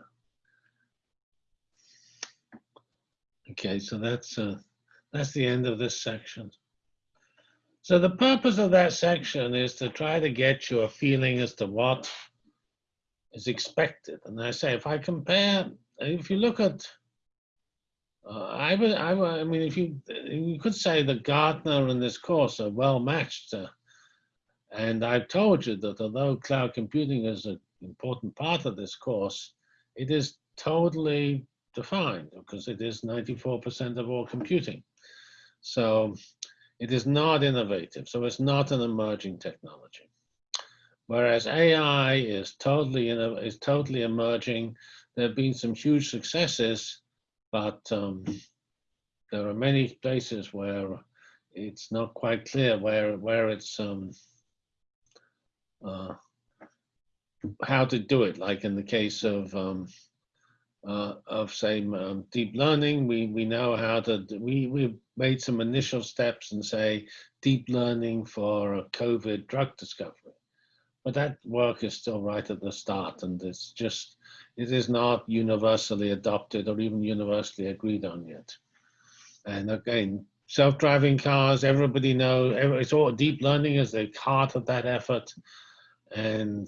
okay, so that's, uh, that's the end of this section. So the purpose of that section is to try to get you a feeling as to what is expected. And I say, if I compare, if you look at uh, I would, I would, I mean, if you, you could say that Gartner and this course are well matched. Uh, and I've told you that although cloud computing is an important part of this course, it is totally defined because it is 94% of all computing. So it is not innovative. So it's not an emerging technology. Whereas AI is totally, is totally emerging. There have been some huge successes but um, there are many places where it's not quite clear where where it's um, uh, how to do it. Like in the case of um, uh, of say um, deep learning, we we know how to we we've made some initial steps and say deep learning for COVID drug discovery, but that work is still right at the start, and it's just it is not universally adopted or even universally agreed on yet. And again, self-driving cars, everybody knows it's all deep learning is the heart of that effort. And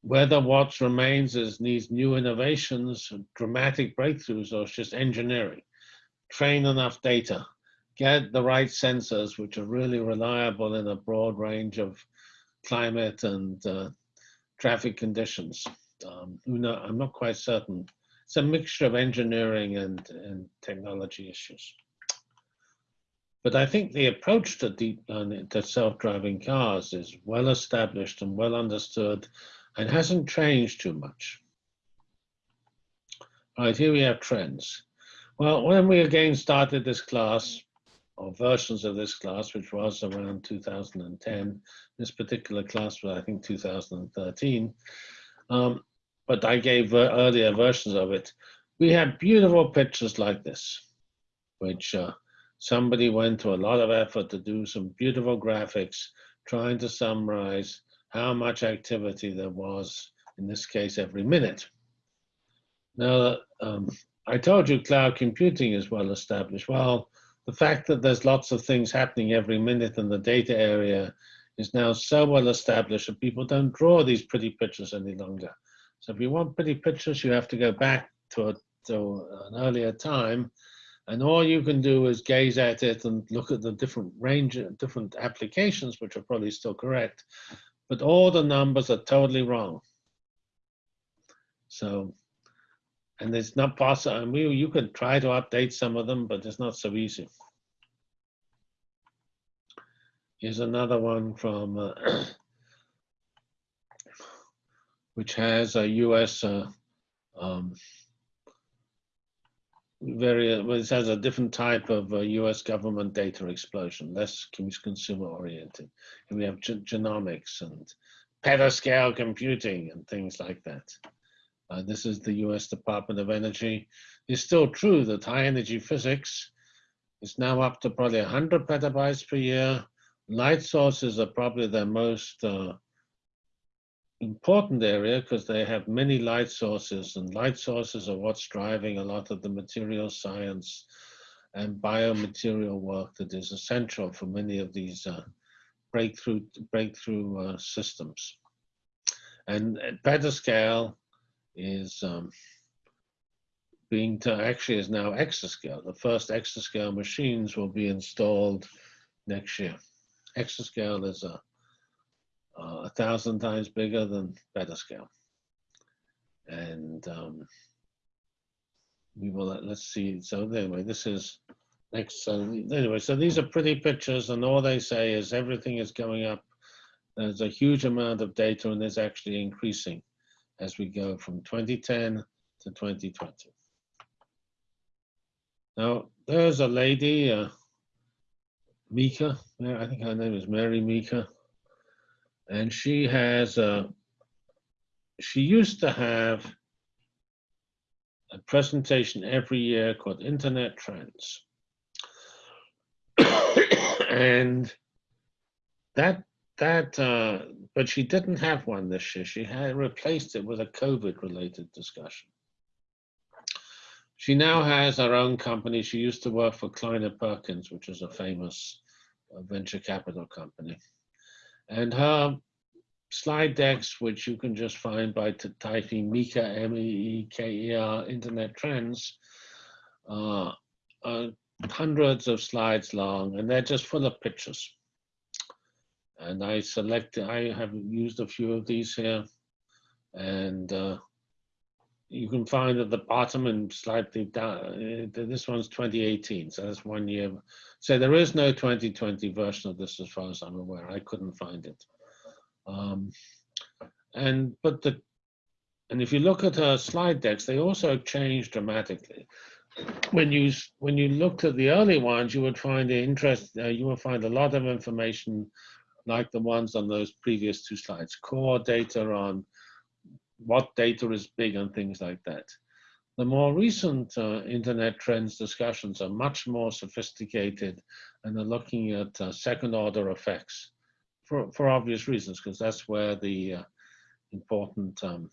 whether what remains is needs new innovations, dramatic breakthroughs, or it's just engineering. Train enough data, get the right sensors, which are really reliable in a broad range of climate and uh, traffic conditions. Um, I'm not quite certain. It's a mixture of engineering and, and technology issues. But I think the approach to deep learning, to self-driving cars is well established and well understood and hasn't changed too much. All right, here we have trends. Well, when we again started this class, or versions of this class, which was around 2010, this particular class was, I think, 2013, um, but I gave uh, earlier versions of it. We had beautiful pictures like this, which uh, somebody went to a lot of effort to do some beautiful graphics, trying to summarize how much activity there was, in this case, every minute. Now, um, I told you cloud computing is well established. Well, the fact that there's lots of things happening every minute in the data area is now so well established that people don't draw these pretty pictures any longer. So if you want pretty pictures, you have to go back to, a, to an earlier time and all you can do is gaze at it and look at the different range, different applications, which are probably still correct, but all the numbers are totally wrong. So, and it's not possible, and we, you could try to update some of them, but it's not so easy. Here's another one from, uh, which has a US uh, um, very, well, it has a different type of uh, US government data explosion, less consumer oriented. And we have genomics and petascale computing and things like that. Uh, this is the US Department of Energy. It's still true that high energy physics is now up to probably 100 petabytes per year. Light sources are probably the most uh, important area because they have many light sources and light sources are what's driving a lot of the material science and biomaterial work that is essential for many of these uh, breakthrough breakthrough uh, systems. And at petascale is um, being to actually is now exascale. The first exascale machines will be installed next year. Exascale is a uh, a thousand times bigger than petascale. And um, we will, let's see, so anyway, this is next, so anyway, so these are pretty pictures and all they say is everything is going up. There's a huge amount of data and it's actually increasing as we go from 2010 to 2020. Now, there's a lady, uh, Meeker, I think her name is Mary Meeker. And she has a she used to have a presentation every year called internet trends. And that that uh, but she didn't have one this year. She had replaced it with a covid related discussion. She now has her own company. She used to work for kleiner perkins which is a famous uh, venture capital company. And her slide decks, which you can just find by typing Meeker, M-E-E-K-E-R, Internet Trends, uh, are hundreds of slides long, and they're just full of pictures. And I select, I have used a few of these here, and uh, you can find at the bottom and slightly down, uh, this one's 2018, so that's one year. So there is no 2020 version of this as far as I'm aware. I couldn't find it. Um, and, but the, and if you look at her slide decks, they also change dramatically. When you, when you looked at the early ones, you would find the interest, uh, you would find a lot of information like the ones on those previous two slides, core data on what data is big and things like that. The more recent uh, internet trends discussions are much more sophisticated and are looking at uh, second order effects for, for obvious reasons, because that's where the uh, important um,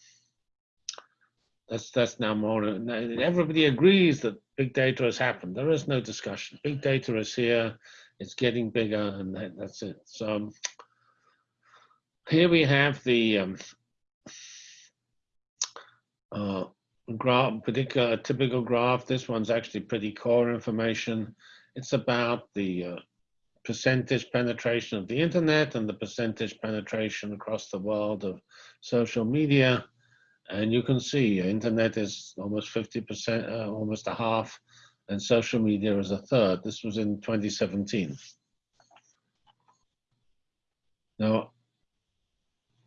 that's that's now more. Everybody agrees that big data has happened. There is no discussion. Big data is here. It's getting bigger, and that, that's it. So um, here we have the um, uh, graph, particular typical graph. This one's actually pretty core information. It's about the uh, percentage penetration of the internet and the percentage penetration across the world of social media. And you can see internet is almost 50%, uh, almost a half, and social media is a third. This was in 2017. Now,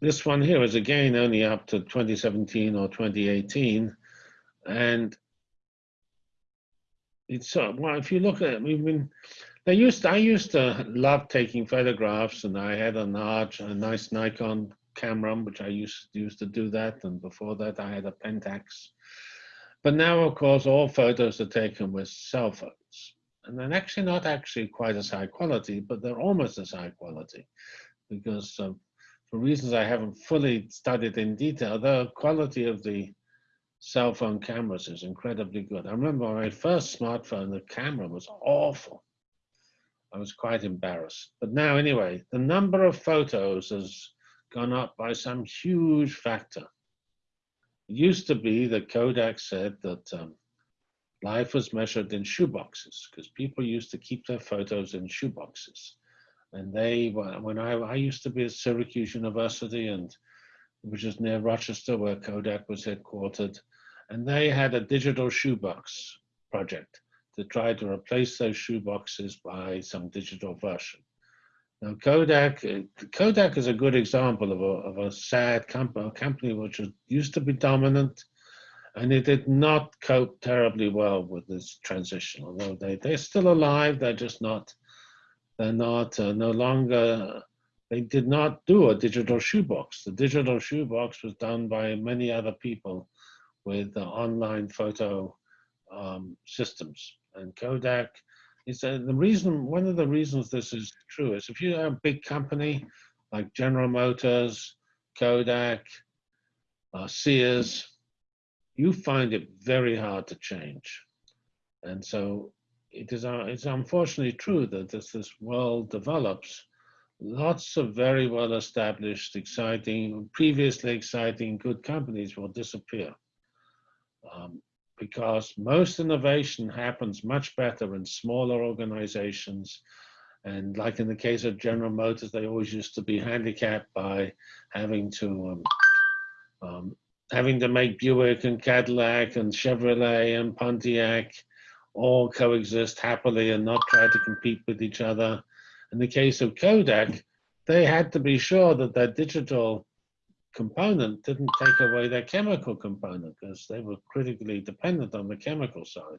this one here is again only up to 2017 or 2018. And it's, uh, well, if you look at it, we've been, they used, I used to love taking photographs and I had a large, a nice Nikon camera, which I used, used to do that. And before that, I had a Pentax. But now, of course, all photos are taken with cell phones. And they're actually not actually quite as high quality, but they're almost as high quality because uh, for reasons I haven't fully studied in detail, the quality of the cell phone cameras is incredibly good. I remember my first smartphone, the camera was awful. I was quite embarrassed. But now, anyway, the number of photos has gone up by some huge factor. It used to be that Kodak said that um, life was measured in shoeboxes because people used to keep their photos in shoeboxes. And they, when I, I used to be at Syracuse University, and which is near Rochester, where Kodak was headquartered, and they had a digital shoebox project to try to replace those shoeboxes by some digital version. Now, Kodak, Kodak is a good example of a, of a sad company, a company which was, used to be dominant, and it did not cope terribly well with this transition. Although they they're still alive, they're just not they're not uh, no longer. They did not do a digital shoebox. The digital shoebox was done by many other people with uh, online photo um, systems. And Kodak is uh, the reason. One of the reasons this is true is if you have a big company like General Motors, Kodak, uh, Sears, you find it very hard to change. And so it is uh, it's unfortunately true that as this world develops, lots of very well established, exciting, previously exciting, good companies will disappear. Um, because most innovation happens much better in smaller organizations. And like in the case of General Motors, they always used to be handicapped by having to um, um, having to make Buick and Cadillac and Chevrolet and Pontiac all coexist happily and not try to compete with each other. In the case of Kodak, they had to be sure that their digital component didn't take away their chemical component because they were critically dependent on the chemical side.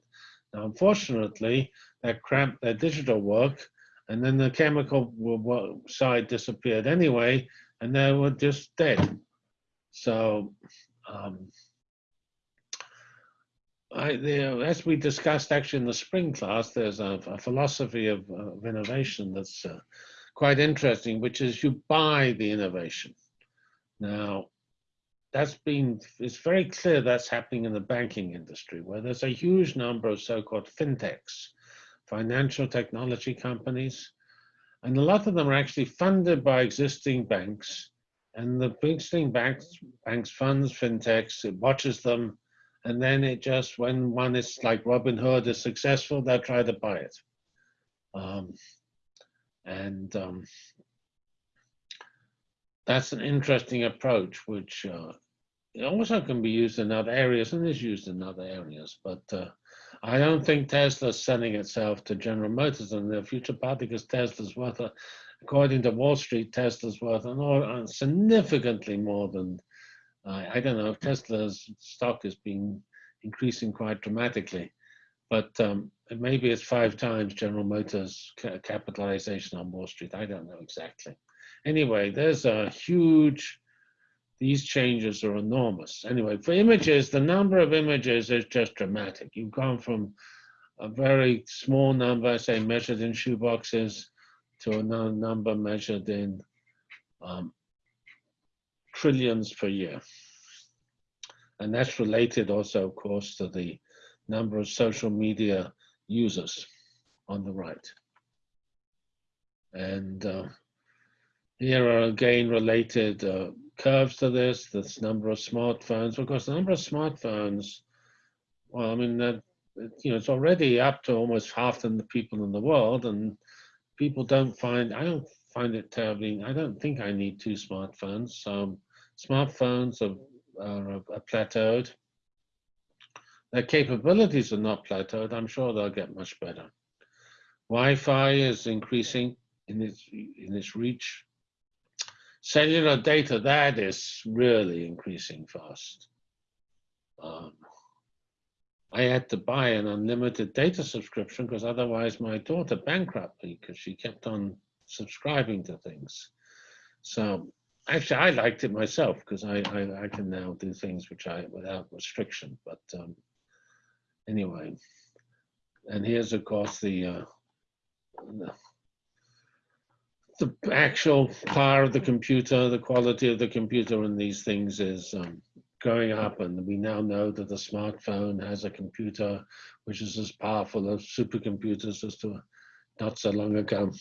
Now, unfortunately, that cramped their digital work, and then the chemical side disappeared anyway, and they were just dead. So, um, I, the, as we discussed actually in the spring class, there's a, a philosophy of, of, innovation that's uh, quite interesting, which is you buy the innovation. Now, that's been, it's very clear that's happening in the banking industry, where there's a huge number of so-called fintechs, financial technology companies, and a lot of them are actually funded by existing banks, and the existing banks, banks funds fintechs, it watches them, and then it just when one is like Robinhood is successful, they'll try to buy it. Um, and um, that's an interesting approach, which uh, also can be used in other areas and is used in other areas. But uh, I don't think Tesla's selling itself to General Motors in the future, partly because Tesla's worth, a, according to Wall Street, Tesla's worth an, uh, significantly more than I don't know if Tesla's stock has been increasing quite dramatically, but um, maybe it's five times General Motors capitalization on Wall Street. I don't know exactly. Anyway, there's a huge, these changes are enormous. Anyway, for images, the number of images is just dramatic. You've gone from a very small number, say measured in shoeboxes, to a number measured in um, trillions per year. And that's related also, of course, to the number of social media users on the right. And uh, here are again related uh, curves to this, this number of smartphones. Of course, the number of smartphones, well, I mean, that, you know, it's already up to almost half the people in the world, and people don't find, I don't find it terribly, I don't think I need two smartphones. So smartphones are, are, are plateaued. Their capabilities are not plateaued. I'm sure they'll get much better. Wi-Fi is increasing in its in its reach. Cellular data that is really increasing fast. Um, I had to buy an unlimited data subscription because otherwise my daughter bankrupt me because she kept on subscribing to things. So actually, I liked it myself because I, I, I can now do things which I without restriction. But um, anyway, and here's of course the, uh, the the actual power of the computer, the quality of the computer, and these things is um, going up. And we now know that the smartphone has a computer which is as powerful as supercomputers as to not so long ago.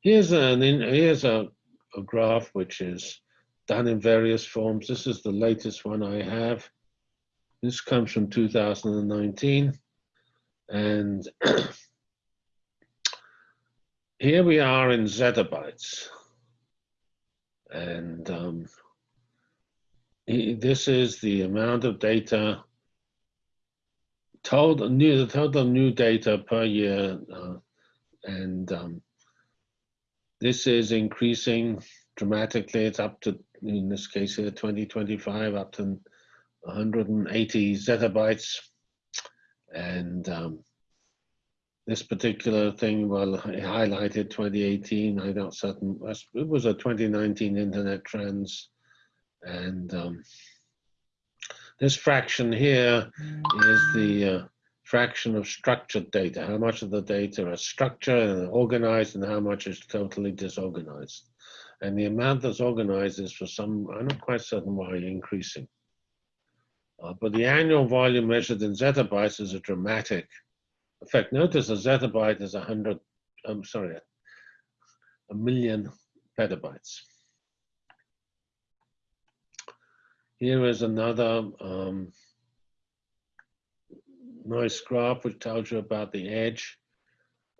Here's an here's a, a graph which is done in various forms. This is the latest one I have. This comes from 2019. And here we are in zettabytes. And um, this is the amount of data total new the total new data per year uh, and um, this is increasing dramatically it's up to in this case here 2025 up to 180 zettabytes and um, this particular thing well highlighted 2018 i don't certain it was a 2019 internet trends and um, this fraction here is the uh, fraction of structured data. How much of the data is structured and organized and how much is totally disorganized? And the amount that's organized is for some i'm not quite certain why increasing. Uh, but the annual volume measured in zettabytes is a dramatic in fact, notice a zettabyte is a hundred, I'm sorry, a million petabytes. Here is another um, nice graph which tells you about the edge.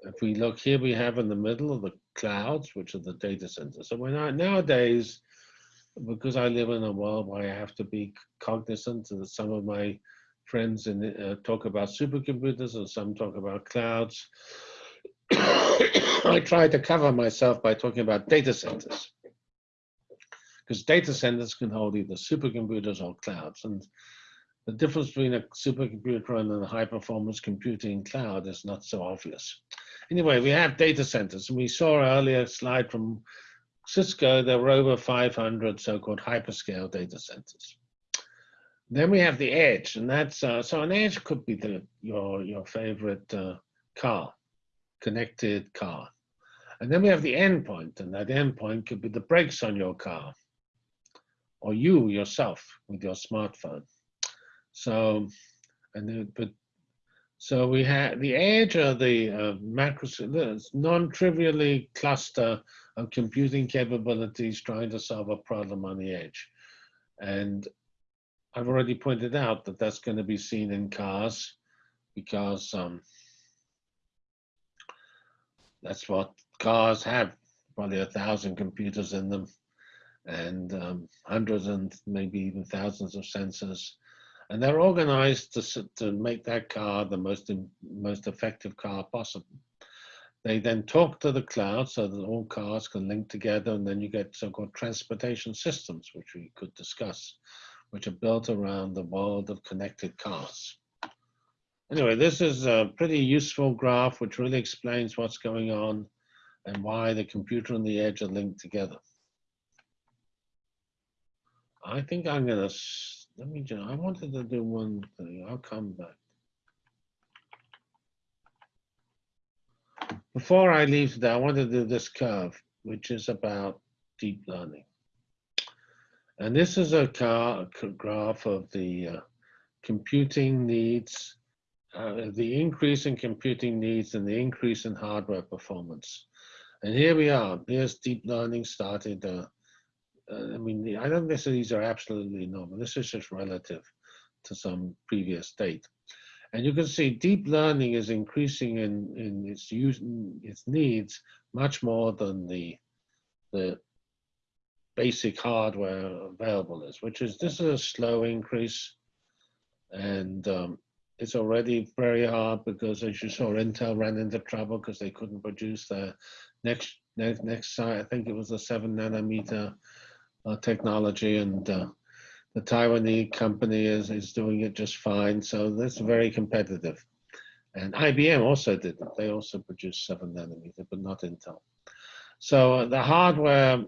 If we look here, we have in the middle of the clouds, which are the data centers. So nowadays, because I live in a world where I have to be cognizant that some of my friends in, uh, talk about supercomputers and some talk about clouds. I try to cover myself by talking about data centers because data centers can hold either supercomputers or clouds. And the difference between a supercomputer and a high performance computing cloud is not so obvious. Anyway, we have data centers and we saw earlier slide from Cisco, there were over 500 so-called hyperscale data centers. Then we have the edge, and that's uh, so an edge could be the your your favorite uh, car, connected car, and then we have the endpoint, and that endpoint could be the brakes on your car, or you yourself with your smartphone. So, and then, but so we have the edge of the uh, macro non-trivially cluster of computing capabilities trying to solve a problem on the edge, and I've already pointed out that that's going to be seen in cars because um, that's what cars have, probably a thousand computers in them and um, hundreds and maybe even thousands of sensors. And they're organized to, to make that car the most, most effective car possible. They then talk to the cloud so that all cars can link together and then you get so-called transportation systems, which we could discuss which are built around the world of connected cars. Anyway, this is a pretty useful graph which really explains what's going on and why the computer and the edge are linked together. I think I'm gonna, let me just, I wanted to do one thing, I'll come back. Before I leave today, I want to do this curve, which is about deep learning. And this is a graph of the uh, computing needs, uh, the increase in computing needs and the increase in hardware performance. And here we are. Here's deep learning started. Uh, uh, I mean, I don't necessarily these are absolutely normal. This is just relative to some previous date. And you can see deep learning is increasing in, in its use, its needs much more than the, the basic hardware available is, which is, this is a slow increase. And um, it's already very hard because as you saw, Intel ran into trouble because they couldn't produce their next, next, next site. I think it was a seven nanometer uh, technology and uh, the Taiwanese company is, is doing it just fine. So that's very competitive. And IBM also did it. They also produced seven nanometer, but not Intel. So uh, the hardware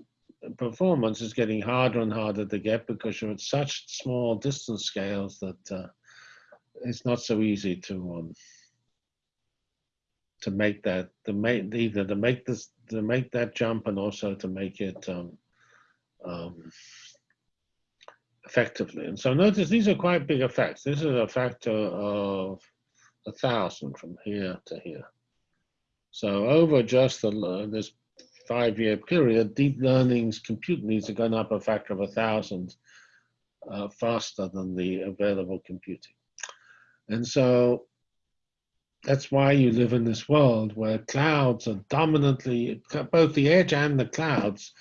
performance is getting harder and harder to get because you're at such small distance scales that uh, it's not so easy to um, to make that to make either to make this to make that jump and also to make it um, um, effectively. And so notice these are quite big effects. This is a factor of a thousand from here to here. So over just the, this five-year period, deep learning's compute needs have gone up a factor of a thousand uh, faster than the available computing. And so that's why you live in this world where clouds are dominantly, both the edge and the clouds.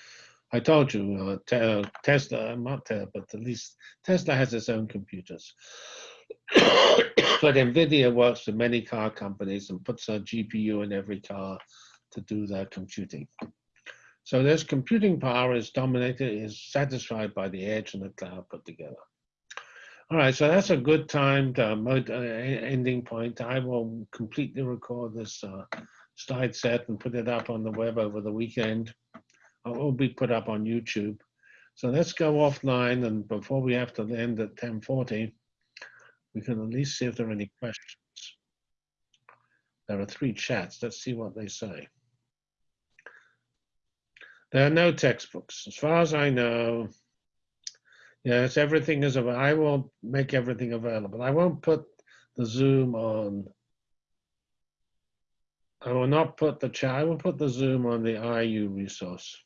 I told you, uh, te Tesla, not Tesla, but at least Tesla has its own computers. but NVIDIA works with many car companies and puts a GPU in every car to do their computing. So this computing power is dominated, is satisfied by the edge and the cloud put together. All right, so that's a good time uh, mode, uh, ending point. I will completely record this uh, slide set and put it up on the web over the weekend. It will be put up on YouTube. So let's go offline, and before we have to end at 10:40, we can at least see if there are any questions. There are three chats. Let's see what they say. There are no textbooks, as far as I know. Yes, everything is available. I won't make everything available. I won't put the Zoom on. I will not put the chat. I will put the Zoom on the IU resource.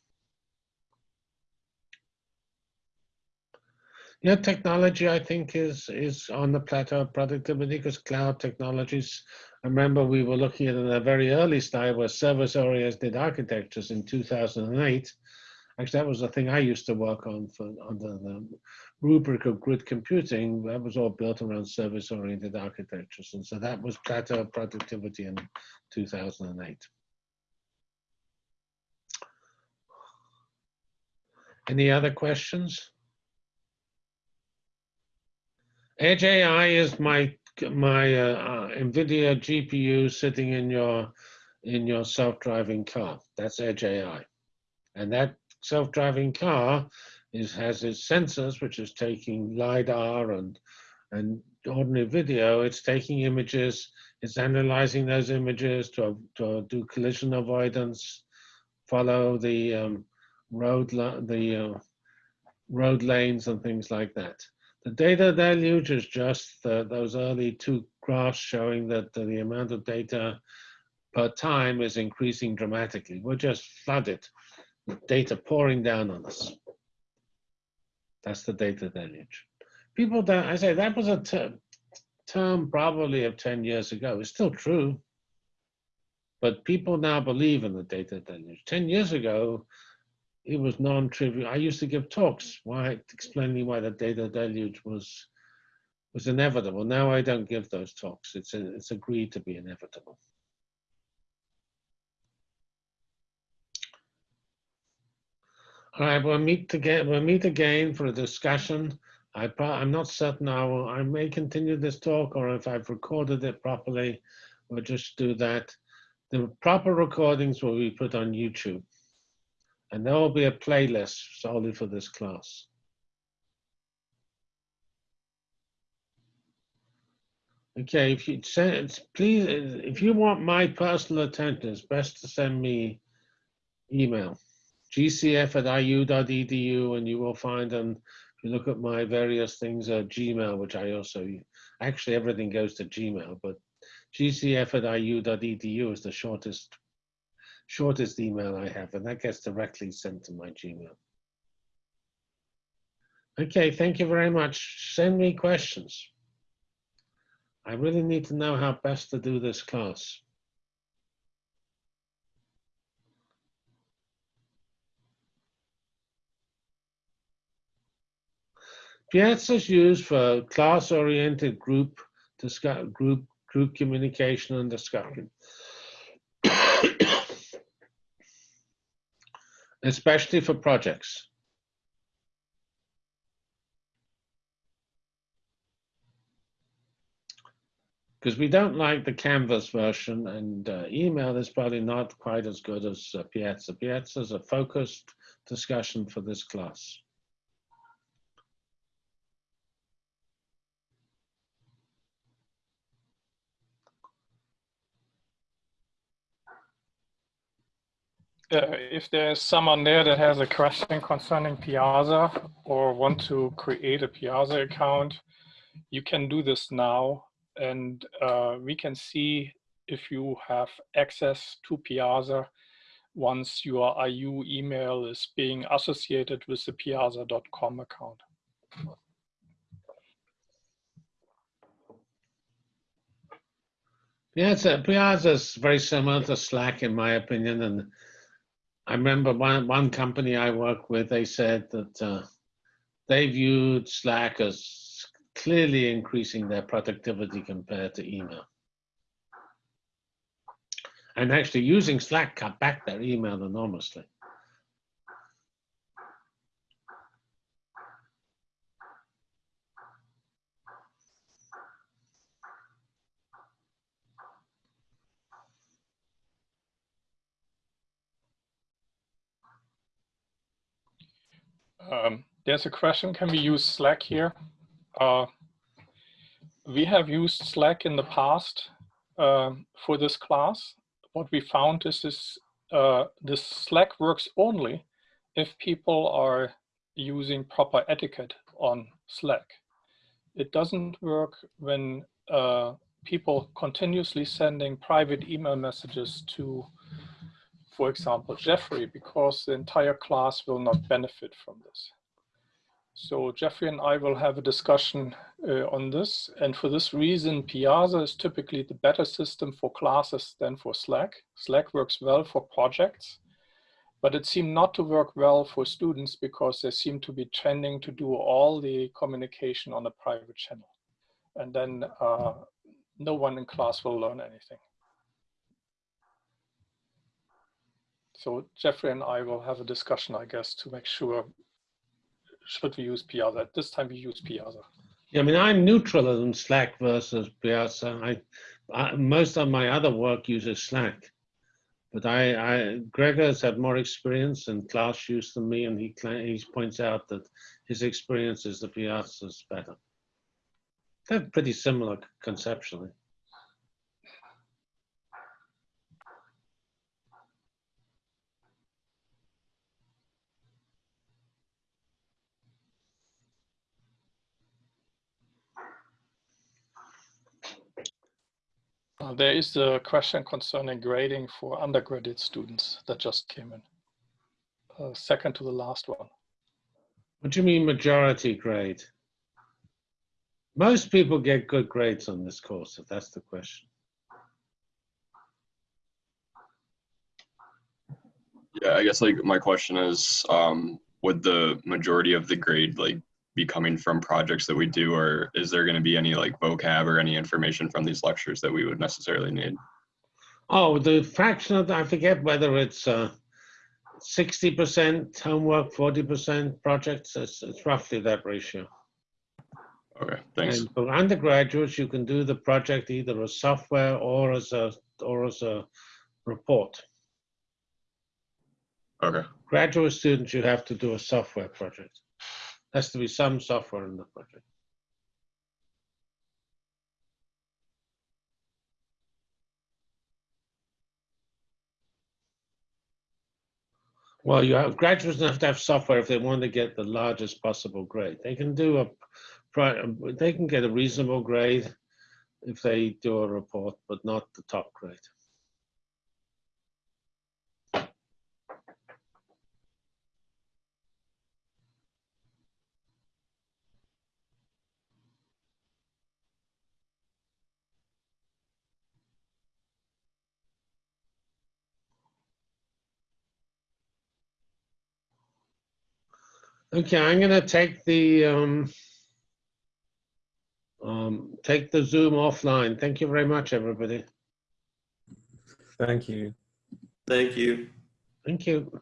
Yeah, technology I think is is on the plateau of productivity because cloud technologies. I remember we were looking at in a very early stage where service-oriented architectures in 2008 Actually, that was the thing I used to work on for under the rubric of grid computing. That was all built around service-oriented architectures, and so that was plateau productivity in 2008. Any other questions? Edge AI is my my uh, uh, NVIDIA GPU sitting in your in your self-driving car. That's Edge AI, and that self-driving car is has its sensors, which is taking lidar and and ordinary video. It's taking images. It's analyzing those images to to do collision avoidance, follow the um, road the uh, road lanes and things like that. The data deluge is just the, those early two graphs showing that the amount of data per time is increasing dramatically. We're just flooded with data pouring down on us. That's the data deluge. People don't, I say that was a ter term probably of 10 years ago. It's still true. But people now believe in the data deluge. 10 years ago, it was non-trivial. I used to give talks why explaining why the data deluge was was inevitable. Now I don't give those talks. It's a, it's agreed to be inevitable. All right, we'll meet again. We'll meet again for a discussion. I I'm not certain I will. I may continue this talk, or if I've recorded it properly, we'll just do that. The proper recordings will be put on YouTube, and there will be a playlist solely for this class. Okay, if you send, please, if you want my personal attention, it's best to send me email gcf at iu.edu, and you will find them. If you look at my various things, uh, Gmail, which I also actually everything goes to Gmail, but gcf at iu.edu is the shortest shortest email I have, and that gets directly sent to my Gmail. Okay, thank you very much. Send me questions. I really need to know how best to do this class. Piazza is used for class-oriented group group group communication and discussion. Especially for projects. because we don't like the Canvas version and uh, email is probably not quite as good as uh, Piazza. Piazza is a focused discussion for this class. Uh, if there's someone there that has a question concerning Piazza or want to create a Piazza account, you can do this now and uh, we can see if you have access to Piazza once your IU email is being associated with the piazza.com account. Piazza, Piazza is very similar to Slack in my opinion. And I remember one, one company I work with, they said that uh, they viewed Slack as clearly increasing their productivity compared to email. And actually using Slack cut back their email enormously. Um, there's a question, can we use Slack here? Uh, we have used Slack in the past um, for this class. What we found is this, uh, this Slack works only if people are using proper etiquette on Slack. It doesn't work when uh, people continuously sending private email messages to, for example, Geoffrey, because the entire class will not benefit from this. So Geoffrey and I will have a discussion uh, on this. And for this reason, Piazza is typically the better system for classes than for Slack. Slack works well for projects, but it seemed not to work well for students because they seem to be trending to do all the communication on a private channel. And then uh, no one in class will learn anything. So Geoffrey and I will have a discussion, I guess, to make sure should we use Piazza? At this time, we use Piazza. Yeah, I mean, I'm neutral on Slack versus Piazza. I, I, most of my other work uses Slack, but I, I Gregor's had more experience and class use than me, and he he points out that his experience is the Piazza's better. They're pretty similar conceptually. There is a question concerning grading for undergraduate students that just came in. Uh, second to the last one. What do you mean majority grade? Most people get good grades on this course, if that's the question. Yeah, I guess like my question is, um, would the majority of the grade like be coming from projects that we do, or is there going to be any like vocab or any information from these lectures that we would necessarily need? Oh, the fraction of, I forget whether it's uh, 60% homework, 40% projects. It's, it's roughly that ratio. Okay, thanks. And for undergraduates, you can do the project either as software or as a or as a report. Okay, Graduate students, you have to do a software project. Has to be some software in the project. Well, you have graduates have to have software if they want to get the largest possible grade. They can do a, they can get a reasonable grade if they do a report, but not the top grade. Okay, I'm gonna take the, um, um, take the Zoom offline. Thank you very much, everybody. Thank you. Thank you. Thank you.